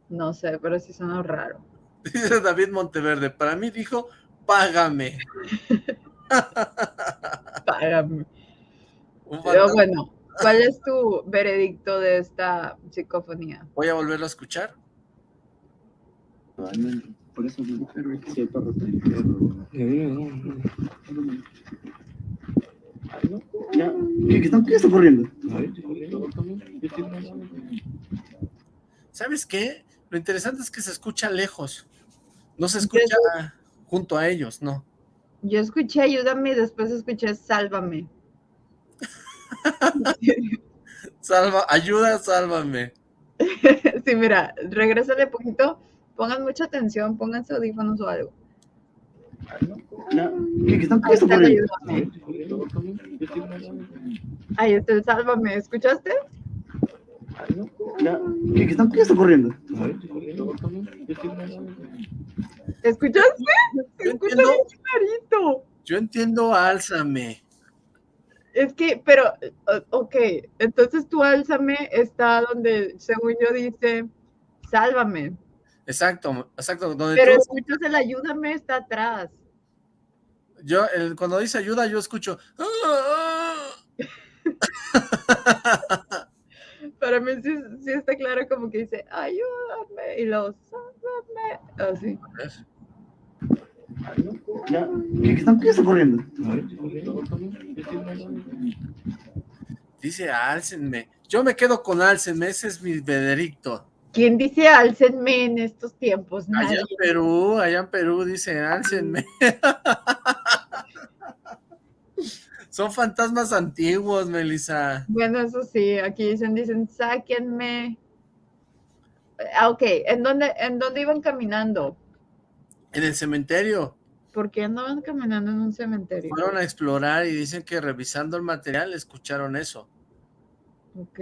No sé, pero sí suena raro. Dice David Monteverde. Para mí dijo, págame. Págame. Pero bueno, ¿cuál es tu veredicto de esta psicofonía? Voy a volverlo a escuchar. Por eso dije, pero es que si el perro ¿Qué está, ¿Qué está corriendo? ¿Sabes qué? Lo interesante es que se escucha lejos. No se escucha junto a ellos, no. Yo escuché ayúdame y después escuché sálvame. Salva, ayuda, sálvame. Sí, mira, regrésale poquito, pongan mucha atención, pónganse audífonos o algo. ¿Qué está, ¿Qué Ahí está. Ahí está el sálvame, ¿escuchaste? ¿Qué está, ¿Qué está corriendo? ¿Escuchaste? Bien clarito. yo entiendo, álzame. Es que, pero, ok, entonces tu álzame está donde, según yo, dice, sálvame. Exacto, exacto. Donde Pero tú- escuchas el ayúdame está atrás. yo, el- cuando dice ayuda, yo escucho. "Ah, Para mí sí, sí está claro como que dice, ayúdame, y luego, sálvame, así. ¿Qué está, ¿Qué está corriendo? Dice álcenme. Yo me quedo con álcenme, ese es mi veredicto. ¿Quién dice álcenme en estos tiempos? Allá en Perú, allá en Perú dice álcenme. Son fantasmas antiguos, Melissa. Bueno, eso sí, aquí dicen, dicen, sáquenme. Ah, ok, ¿en dónde, ¿en dónde iban caminando? En el cementerio. ¿Por qué andaban caminando en un cementerio? Fueron a explorar y dicen que revisando el material escucharon eso. Ok.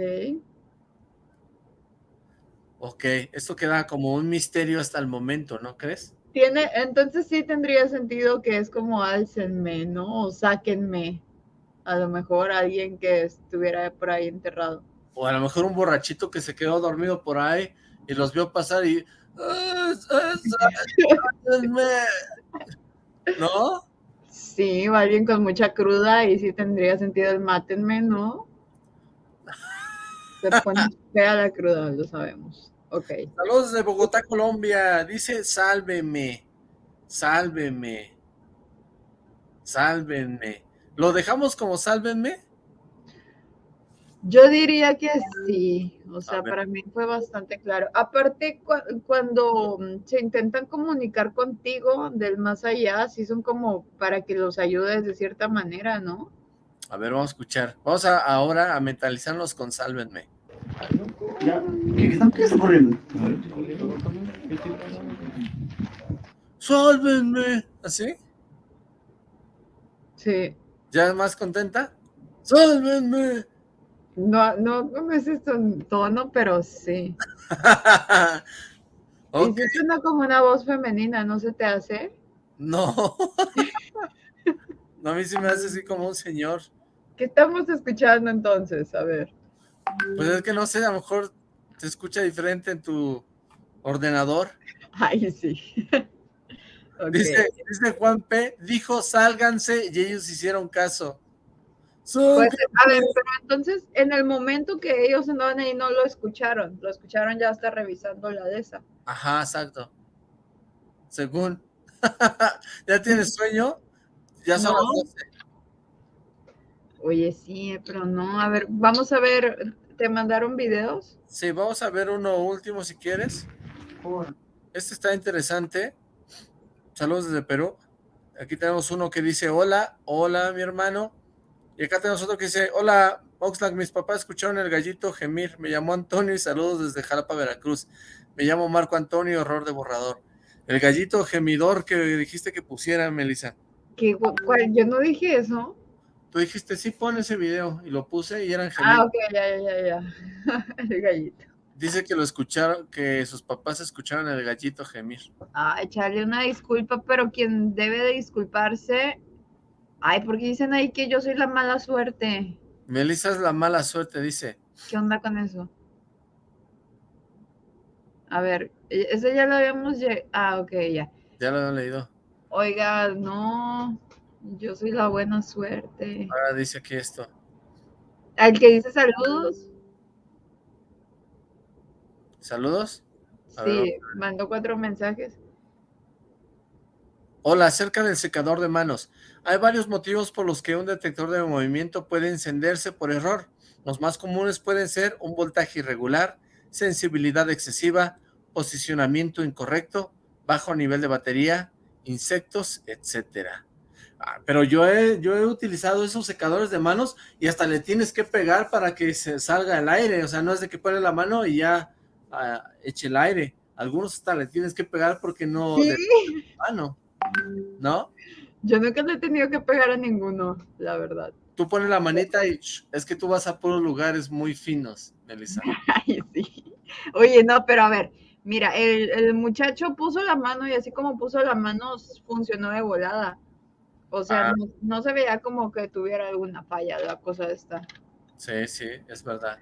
Ok, esto queda como un misterio hasta el momento, ¿no crees? Tiene, entonces sí tendría sentido que es como álcenme, ¿no? O sáquenme. A lo mejor alguien que estuviera por ahí enterrado. O a lo mejor un borrachito que se quedó dormido por ahí y los vio pasar y... ¿No? Sí, o alguien con mucha cruda y sí tendría sentido el mátenme, ¿no? Se pone fea la cruda, lo sabemos. Ok. Saludos de Bogotá, Colombia. Dice, sálveme, sálveme, sálvenme. ¿Lo dejamos como sálvenme? Yo diría que sí, o sea, para mí fue bastante claro. Aparte, cu- cuando mm, se intentan comunicar contigo del más allá, sí son como para que los ayudes de cierta manera, ¿no? A ver, vamos a escuchar. Vamos a, ahora a mentalizarnos con sálvenme. Ya, ¿qué, qué está, corriendo? ¡Sálvenme! ¿Así? Sí. ¿Ya más contenta? ¡Sálvenme! No, no con ese ton- tono, pero sí. Ok, Y suena como una voz femenina, ¿no se te hace? no. no, a mí sí me hace así como un señor. ¿Qué estamos escuchando entonces? A ver. Pues es que no sé, a lo mejor te escucha diferente en tu ordenador. Ay, sí. Dice, dice Juan P, dijo sálganse y ellos hicieron caso. Pues, a ver, pero entonces, en el momento que ellos andaban ahí, no lo escucharon. Lo escucharon ya hasta revisando la de esa. Ajá, exacto. Según. ¿Ya tienes sueño? Ya son No. las 12. Oye, sí, pero no. A ver, vamos a ver. ¿Te mandaron videos? Sí, vamos a ver uno último si quieres. Este está interesante. Saludos desde Perú. Aquí tenemos uno que dice, hola, hola mi hermano. Y acá tenemos otro que dice, hola, Oxlack, mis papás escucharon el gallito gemir. Me llamó Antonio y saludos desde Jalapa, Veracruz. Me llamo Marco Antonio, error de borrador. El gallito gemidor que dijiste que pusiera, Melissa. ¿Qué, cuál? Yo no dije eso. Tú dijiste, sí, pon ese video. Y lo puse y eran Ah, gemidos. ok, ya, ya, ya. El gallito. Dice que lo escucharon, que sus papás escucharon el gallito gemir. Ah, echarle una disculpa, pero quien debe de disculparse. Ay, porque dicen ahí que yo soy la mala suerte. Melissa es la mala suerte, dice. ¿Qué onda con eso? A ver, e- ese ya lo habíamos Ah, ok, ya. Ya lo han leído. Oiga, no, yo soy la buena suerte. Ahora dice aquí esto. Al que dice saludos, Saludos. A sí, mandó cuatro mensajes. Hola, acerca del secador de manos. Hay varios motivos por los que un detector de movimiento puede encenderse por error. Los más comunes pueden ser un voltaje irregular, sensibilidad excesiva, posicionamiento incorrecto, bajo nivel de batería, insectos, etcétera. Ah, pero yo he, yo he utilizado esos secadores de manos y hasta le tienes que pegar para que se salga el aire. O sea, no es de que pone la mano y ya ah, eche el aire. Algunos hasta le tienes que pegar porque no... Sí, de mano. ¿No? yo nunca le he tenido que pegar a ninguno, la verdad. Tú pones la manita y es que tú vas a puros lugares muy finos, Melissa. Ay, sí. Oye, no, pero a ver, mira, el, el muchacho puso la mano y así como puso la mano, funcionó de volada. O sea, Ah. no, no se veía como que tuviera alguna falla la cosa esta. Sí, sí, es verdad.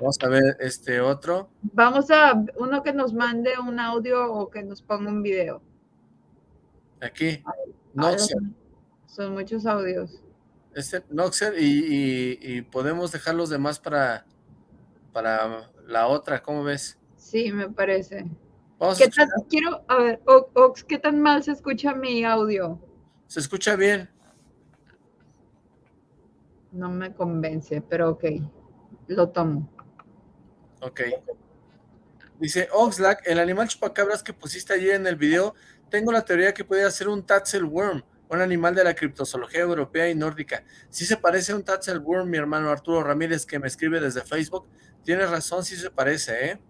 Vamos a ver este otro. Vamos a uno que nos mande un audio o que nos ponga un video. Aquí. Noxer. son- Son muchos audios. Este Noxer y, y- y podemos dejar los demás para, para la otra, ¿cómo ves? Sí, me parece. Vamos a ¿Qué escuchar. tan, quiero, a ver, Ox, ¿qué tan mal se escucha mi audio? Se escucha bien. No me convence, pero ok, lo tomo. Ok. Dice, Oxlack, el animal chupacabras que pusiste ayer en el video, tengo la teoría que puede ser un Tatzelworm, un animal de la criptozoología europea y nórdica. Si se parece a un Tatzelworm, mi hermano Arturo Ramírez, que me escribe desde Facebook. Tienes razón, sí se parece, ¿eh?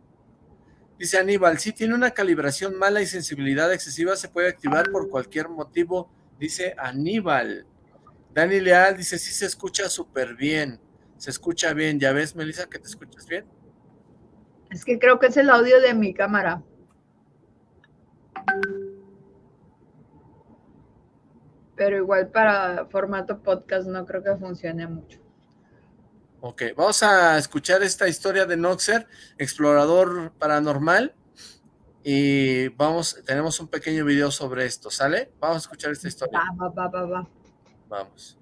Dice Aníbal, si tiene una calibración mala y sensibilidad excesiva, se puede activar por cualquier motivo, dice Aníbal. Dani Leal dice, sí se escucha súper bien, se escucha bien. ¿Ya ves, Melissa, que te escuchas bien? Es que creo que es el audio de mi cámara. Pero igual para formato podcast no creo que funcione mucho. Ok, vamos a escuchar esta historia de Noxer, explorador paranormal. Y vamos, tenemos un pequeño video sobre esto, ¿sale? Vamos a escuchar esta historia. Va, va, va, va. Vamos.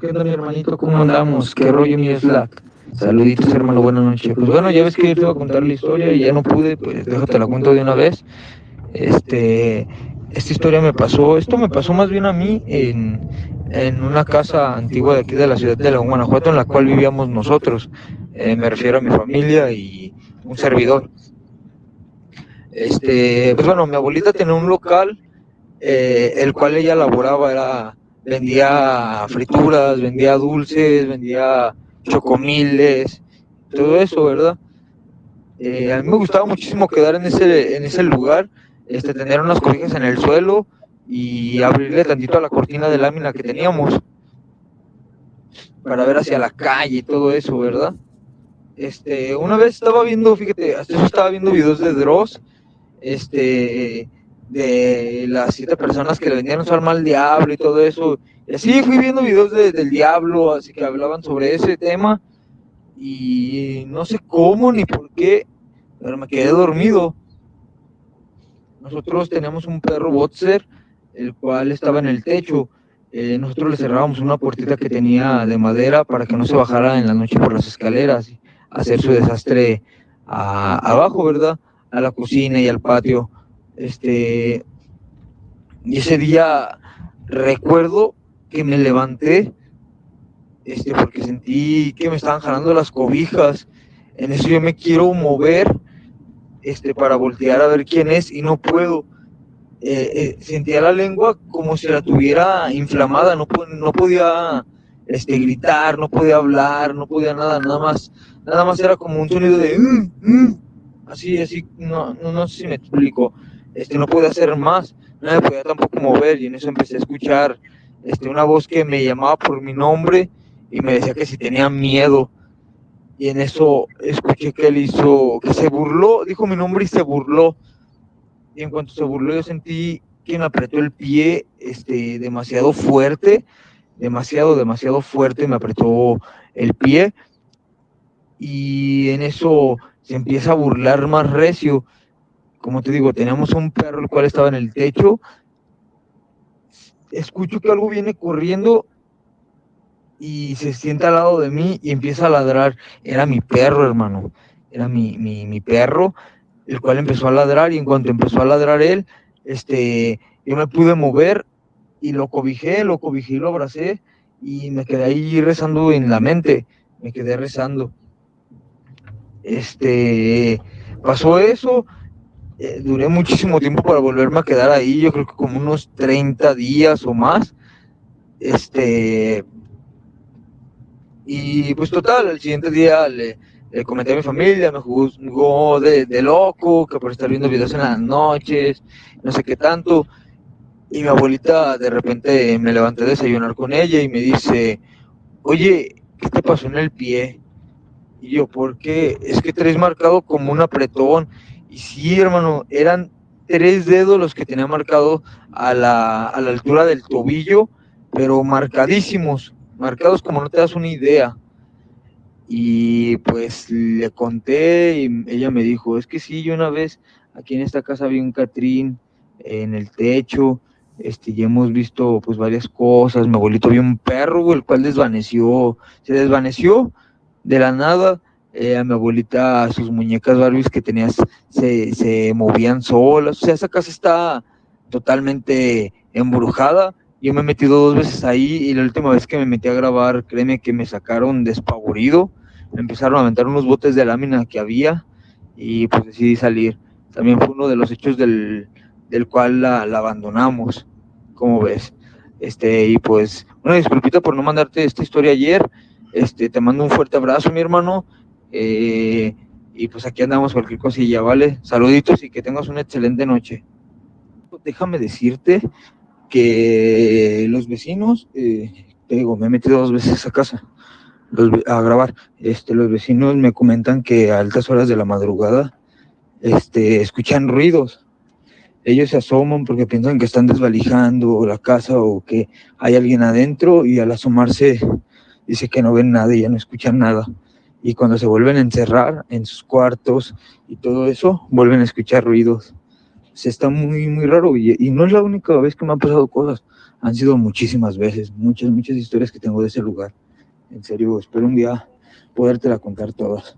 ¿Qué onda, mi hermanito? ¿Cómo andamos? ¿Qué rollo, mi Slack? Saluditos, hermano, buenas noches. Pues bueno, ya ves que yo te iba a contar la historia y ya no pude, pues déjate la cuento de una vez. Este, esta historia me pasó, esto me pasó más bien a mí en, en una casa antigua de aquí de la ciudad de León, Guanajuato, en la cual vivíamos nosotros. Eh, me refiero a mi familia y un servidor. Este, pues bueno, mi abuelita tenía un local, eh, el cual ella laboraba, era, vendía frituras, vendía dulces, vendía chocomiles, todo eso, ¿verdad? Eh, a mí me gustaba muchísimo quedar en ese, en ese lugar, este, tener unas cobijas en el suelo y abrirle tantito a la cortina de lámina que teníamos para ver hacia la calle y todo eso, ¿verdad? Este, una vez estaba viendo, fíjate, hasta estaba viendo videos de Dross, este, de las siete personas que le vendían su alma al diablo y todo eso. Y así fui viendo videos del diablo, así que hablaban sobre ese tema. Y no sé cómo ni por qué, pero me quedé dormido. Nosotros teníamos un perro boxer, el cual estaba en el techo. Eh, nosotros le cerrábamos una puertita que tenía de madera para que no se bajara en la noche por las escaleras, hacer su desastre abajo, ¿verdad? A la cocina y al patio. Este, y ese día recuerdo que me levanté, este, porque sentí que me estaban jalando las cobijas. En eso yo me quiero mover, este, para voltear a ver quién es y no puedo. Eh, eh, sentía la lengua como si la tuviera inflamada, no, no podía este, gritar, no podía hablar, no podía nada, nada más, nada más era como un sonido de mm, mm", así, así, no, no, no sé si me explico este, no podía hacer más, no me podía tampoco mover y en eso empecé a escuchar este, una voz que me llamaba por mi nombre y me decía que si tenía miedo. Y en eso escuché que él hizo, que se burló, dijo mi nombre y se burló. Y en cuanto se burló yo sentí que me apretó el pie este, demasiado fuerte, demasiado, demasiado fuerte, me apretó el pie. Y en eso se empieza a burlar más recio como te digo, teníamos un perro el cual estaba en el techo. Escucho que algo viene corriendo y se sienta al lado de mí y empieza a ladrar. Era mi perro, hermano. Era mi, mi, perro, el cual empezó a ladrar y en cuanto empezó a ladrar él, este, yo me pude mover y lo cobijé, lo cobijé lo abracé y me quedé ahí rezando en la mente, me quedé rezando. Este, pasó eso, eh, duré muchísimo tiempo para volverme a quedar ahí, yo creo que como unos 30 días o más. Este, y pues total, el siguiente día le, comenté a mi familia, me jugó de, de, loco, que por estar viendo videos en las noches, no sé qué tanto. Y mi abuelita de repente me levanté a desayunar con ella y me dice, oye, ¿qué te pasó en el pie? Y yo, ¿por qué? Es que traes marcado como un apretón y sí, hermano, eran tres dedos los que tenía marcado a la, a la altura del tobillo, pero marcadísimos, marcados como no te das una idea. Y pues le conté y ella me dijo, es que sí, yo una vez aquí en esta casa vi un Catrín en el techo, este, ya hemos visto pues varias cosas, mi abuelito vio un perro, el cual desvaneció, se desvaneció de la nada, eh, a mi abuelita sus muñecas Barbies que tenías se, se movían solas, o sea, esa casa está totalmente embrujada. Yo me he metido dos veces ahí y la última vez que me metí a grabar, créeme que me sacaron despavorido me empezaron a aventar unos botes de lámina que había y pues decidí salir. También fue uno de los hechos del, del cual la, la abandonamos, como ves. Este, y pues, una disculpita por no mandarte esta historia ayer. Este, te mando un fuerte abrazo, mi hermano. Eh, y pues aquí andamos cualquier cosilla, ¿vale? Saluditos y que tengas una excelente noche. Déjame decirte que los vecinos, eh, me he metido dos veces a casa a grabar. Este, los vecinos me comentan que a altas horas de la madrugada este, escuchan ruidos. Ellos se asoman porque piensan que están desvalijando la casa o que hay alguien adentro y al asomarse dice que no ven nada y ya no escuchan nada. Y cuando se vuelven a encerrar en sus cuartos y todo eso, vuelven a escuchar ruidos. Se está muy, muy raro y, no es la única vez que me han pasado cosas. Han sido muchísimas veces, muchas, muchas historias que tengo de ese lugar. En serio, espero un día podértela contar todas.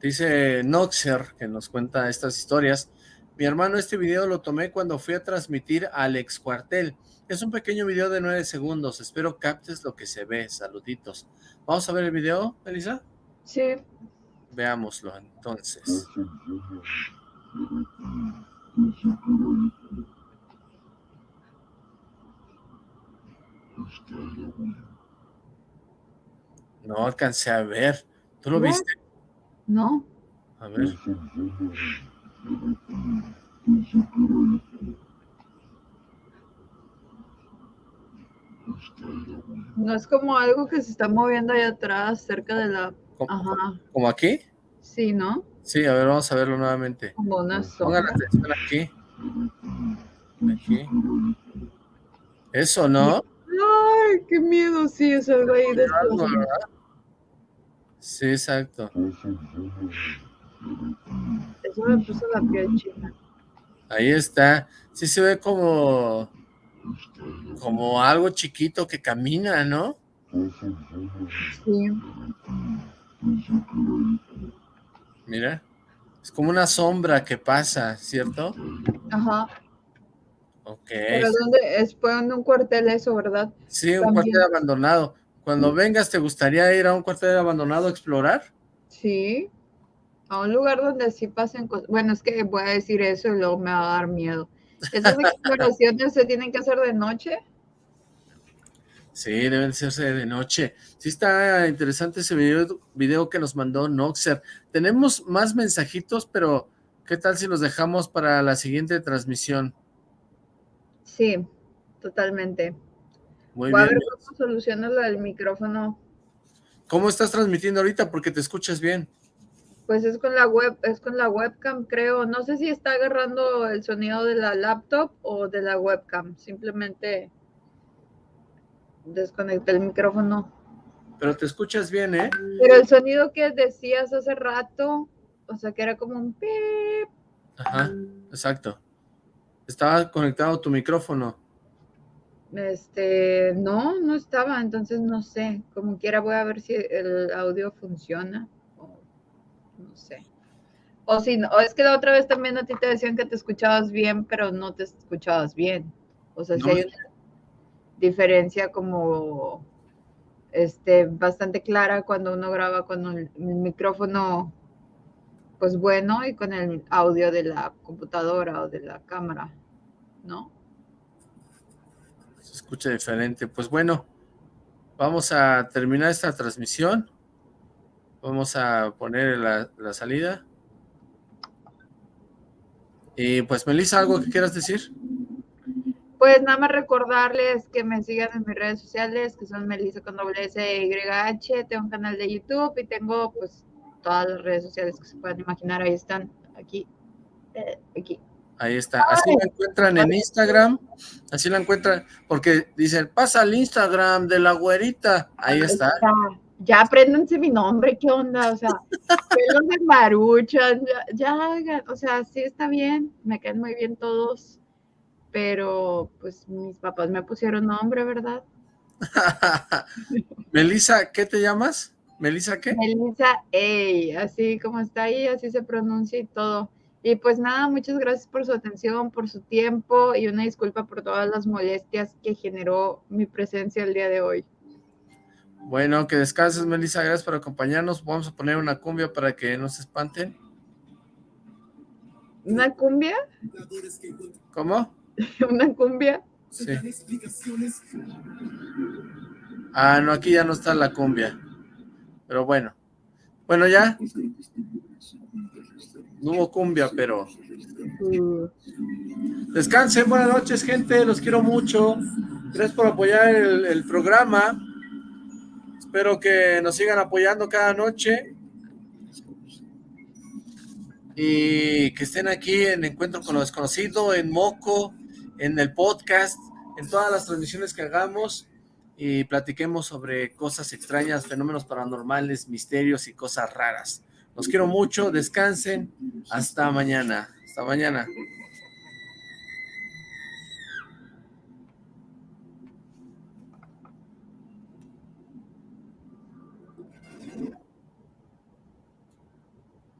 Dice Noxer, que nos cuenta estas historias. Mi hermano, este video lo tomé cuando fui a transmitir al ex cuartel. Es un pequeño video de nueve segundos. Espero captes lo que se ve. Saluditos. ¿Vamos a ver el video, Elisa? Sí. Veámoslo, entonces. No alcancé a ver. ¿Tú lo ¿No? viste? No. A ver. No es como algo que se está moviendo allá atrás, cerca de la... Ajá. ¿Como aquí? Sí, ¿no? Sí, a ver, vamos a verlo nuevamente. Como una Pongan atención aquí. Aquí. Eso, ¿no? Ay, qué miedo, sí, es algo ahí de Algo. Sí, exacto. Eso me puso la piel china. Ahí está. Sí se ve como... Como algo chiquito que camina, ¿no? Sí. Mira. Es como una sombra que pasa, ¿cierto? Ajá. Ok. Pero ¿dónde? Es fue en un cuartel eso, ¿verdad? Sí, un cuartel abandonado. Cuando vengas, ¿te gustaría ir a un cuartel abandonado a explorar? Sí. A un lugar donde sí pasen cosas. Bueno, es que voy a decir eso y luego me va a dar miedo. ¿Esas exploraciones se tienen que hacer de noche? Sí, deben hacerse de noche. Sí está interesante ese video, video que nos mandó Noxer. Tenemos más mensajitos, pero ¿qué tal si los dejamos para la siguiente transmisión? Sí, totalmente. Muy Voy a bien. ver cómo soluciono lo del micrófono. ¿Cómo estás transmitiendo ahorita? Porque te escuchas bien. Pues es con la web, es con la webcam, creo. No sé si está agarrando el sonido de la laptop o de la webcam. Simplemente desconecté el micrófono. Pero te escuchas bien, ¿eh? Pero el sonido que decías hace rato, o sea, que era como un pip. Ajá, exacto. Estaba conectado tu micrófono. Este, no, no estaba, entonces no sé. Como quiera voy a ver si el audio funciona. No sé. O si no, o es que la otra vez también a ti te decían que te escuchabas bien, pero no te escuchabas bien. O sea, si hay una diferencia como este bastante clara cuando uno graba con el micrófono pues bueno y con el audio de la computadora o de la cámara, ¿no? Se escucha diferente. Pues bueno, vamos a terminar esta transmisión. Vamos a poner la, la salida. Y pues, Melissa, ¿algo que quieras decir? Pues nada más recordarles que me sigan en mis redes sociales, que son Melissa con doble S Y H, tengo un canal de YouTube y tengo pues todas las redes sociales que se puedan imaginar, ahí están, aquí, eh, aquí. Ahí está. Así la encuentran en Instagram. Así la encuentran. Porque dicen, pasa al Instagram de la güerita. Ahí está. Ya apréndanse mi nombre, ¿qué onda? O sea, pelos de maruchan, ya, ya, o sea, sí está bien, me caen muy bien todos, pero pues mis papás me pusieron nombre, ¿verdad? Melissa, ¿qué te llamas? ¿Melissa qué? Melissa Ey, así como está ahí, así se pronuncia y todo. Y pues nada, muchas gracias por su atención, por su tiempo y una disculpa por todas las molestias que generó mi presencia el día de hoy. Bueno, que descanses, Melissa. Gracias por acompañarnos. Vamos a poner una cumbia para que no se espanten. ¿Una cumbia? ¿Cómo? ¿Una cumbia? Sí. Ah, no, aquí ya no está la cumbia. Pero bueno. Bueno, ya. No hubo cumbia, pero... Descansen, buenas noches, gente. Los quiero mucho. Gracias por apoyar el, el programa. Espero que nos sigan apoyando cada noche. Y que estén aquí en Encuentro con lo Desconocido, en Moco, en el podcast, en todas las transmisiones que hagamos y platiquemos sobre cosas extrañas, fenómenos paranormales, misterios y cosas raras. Los quiero mucho, descansen, hasta mañana, hasta mañana.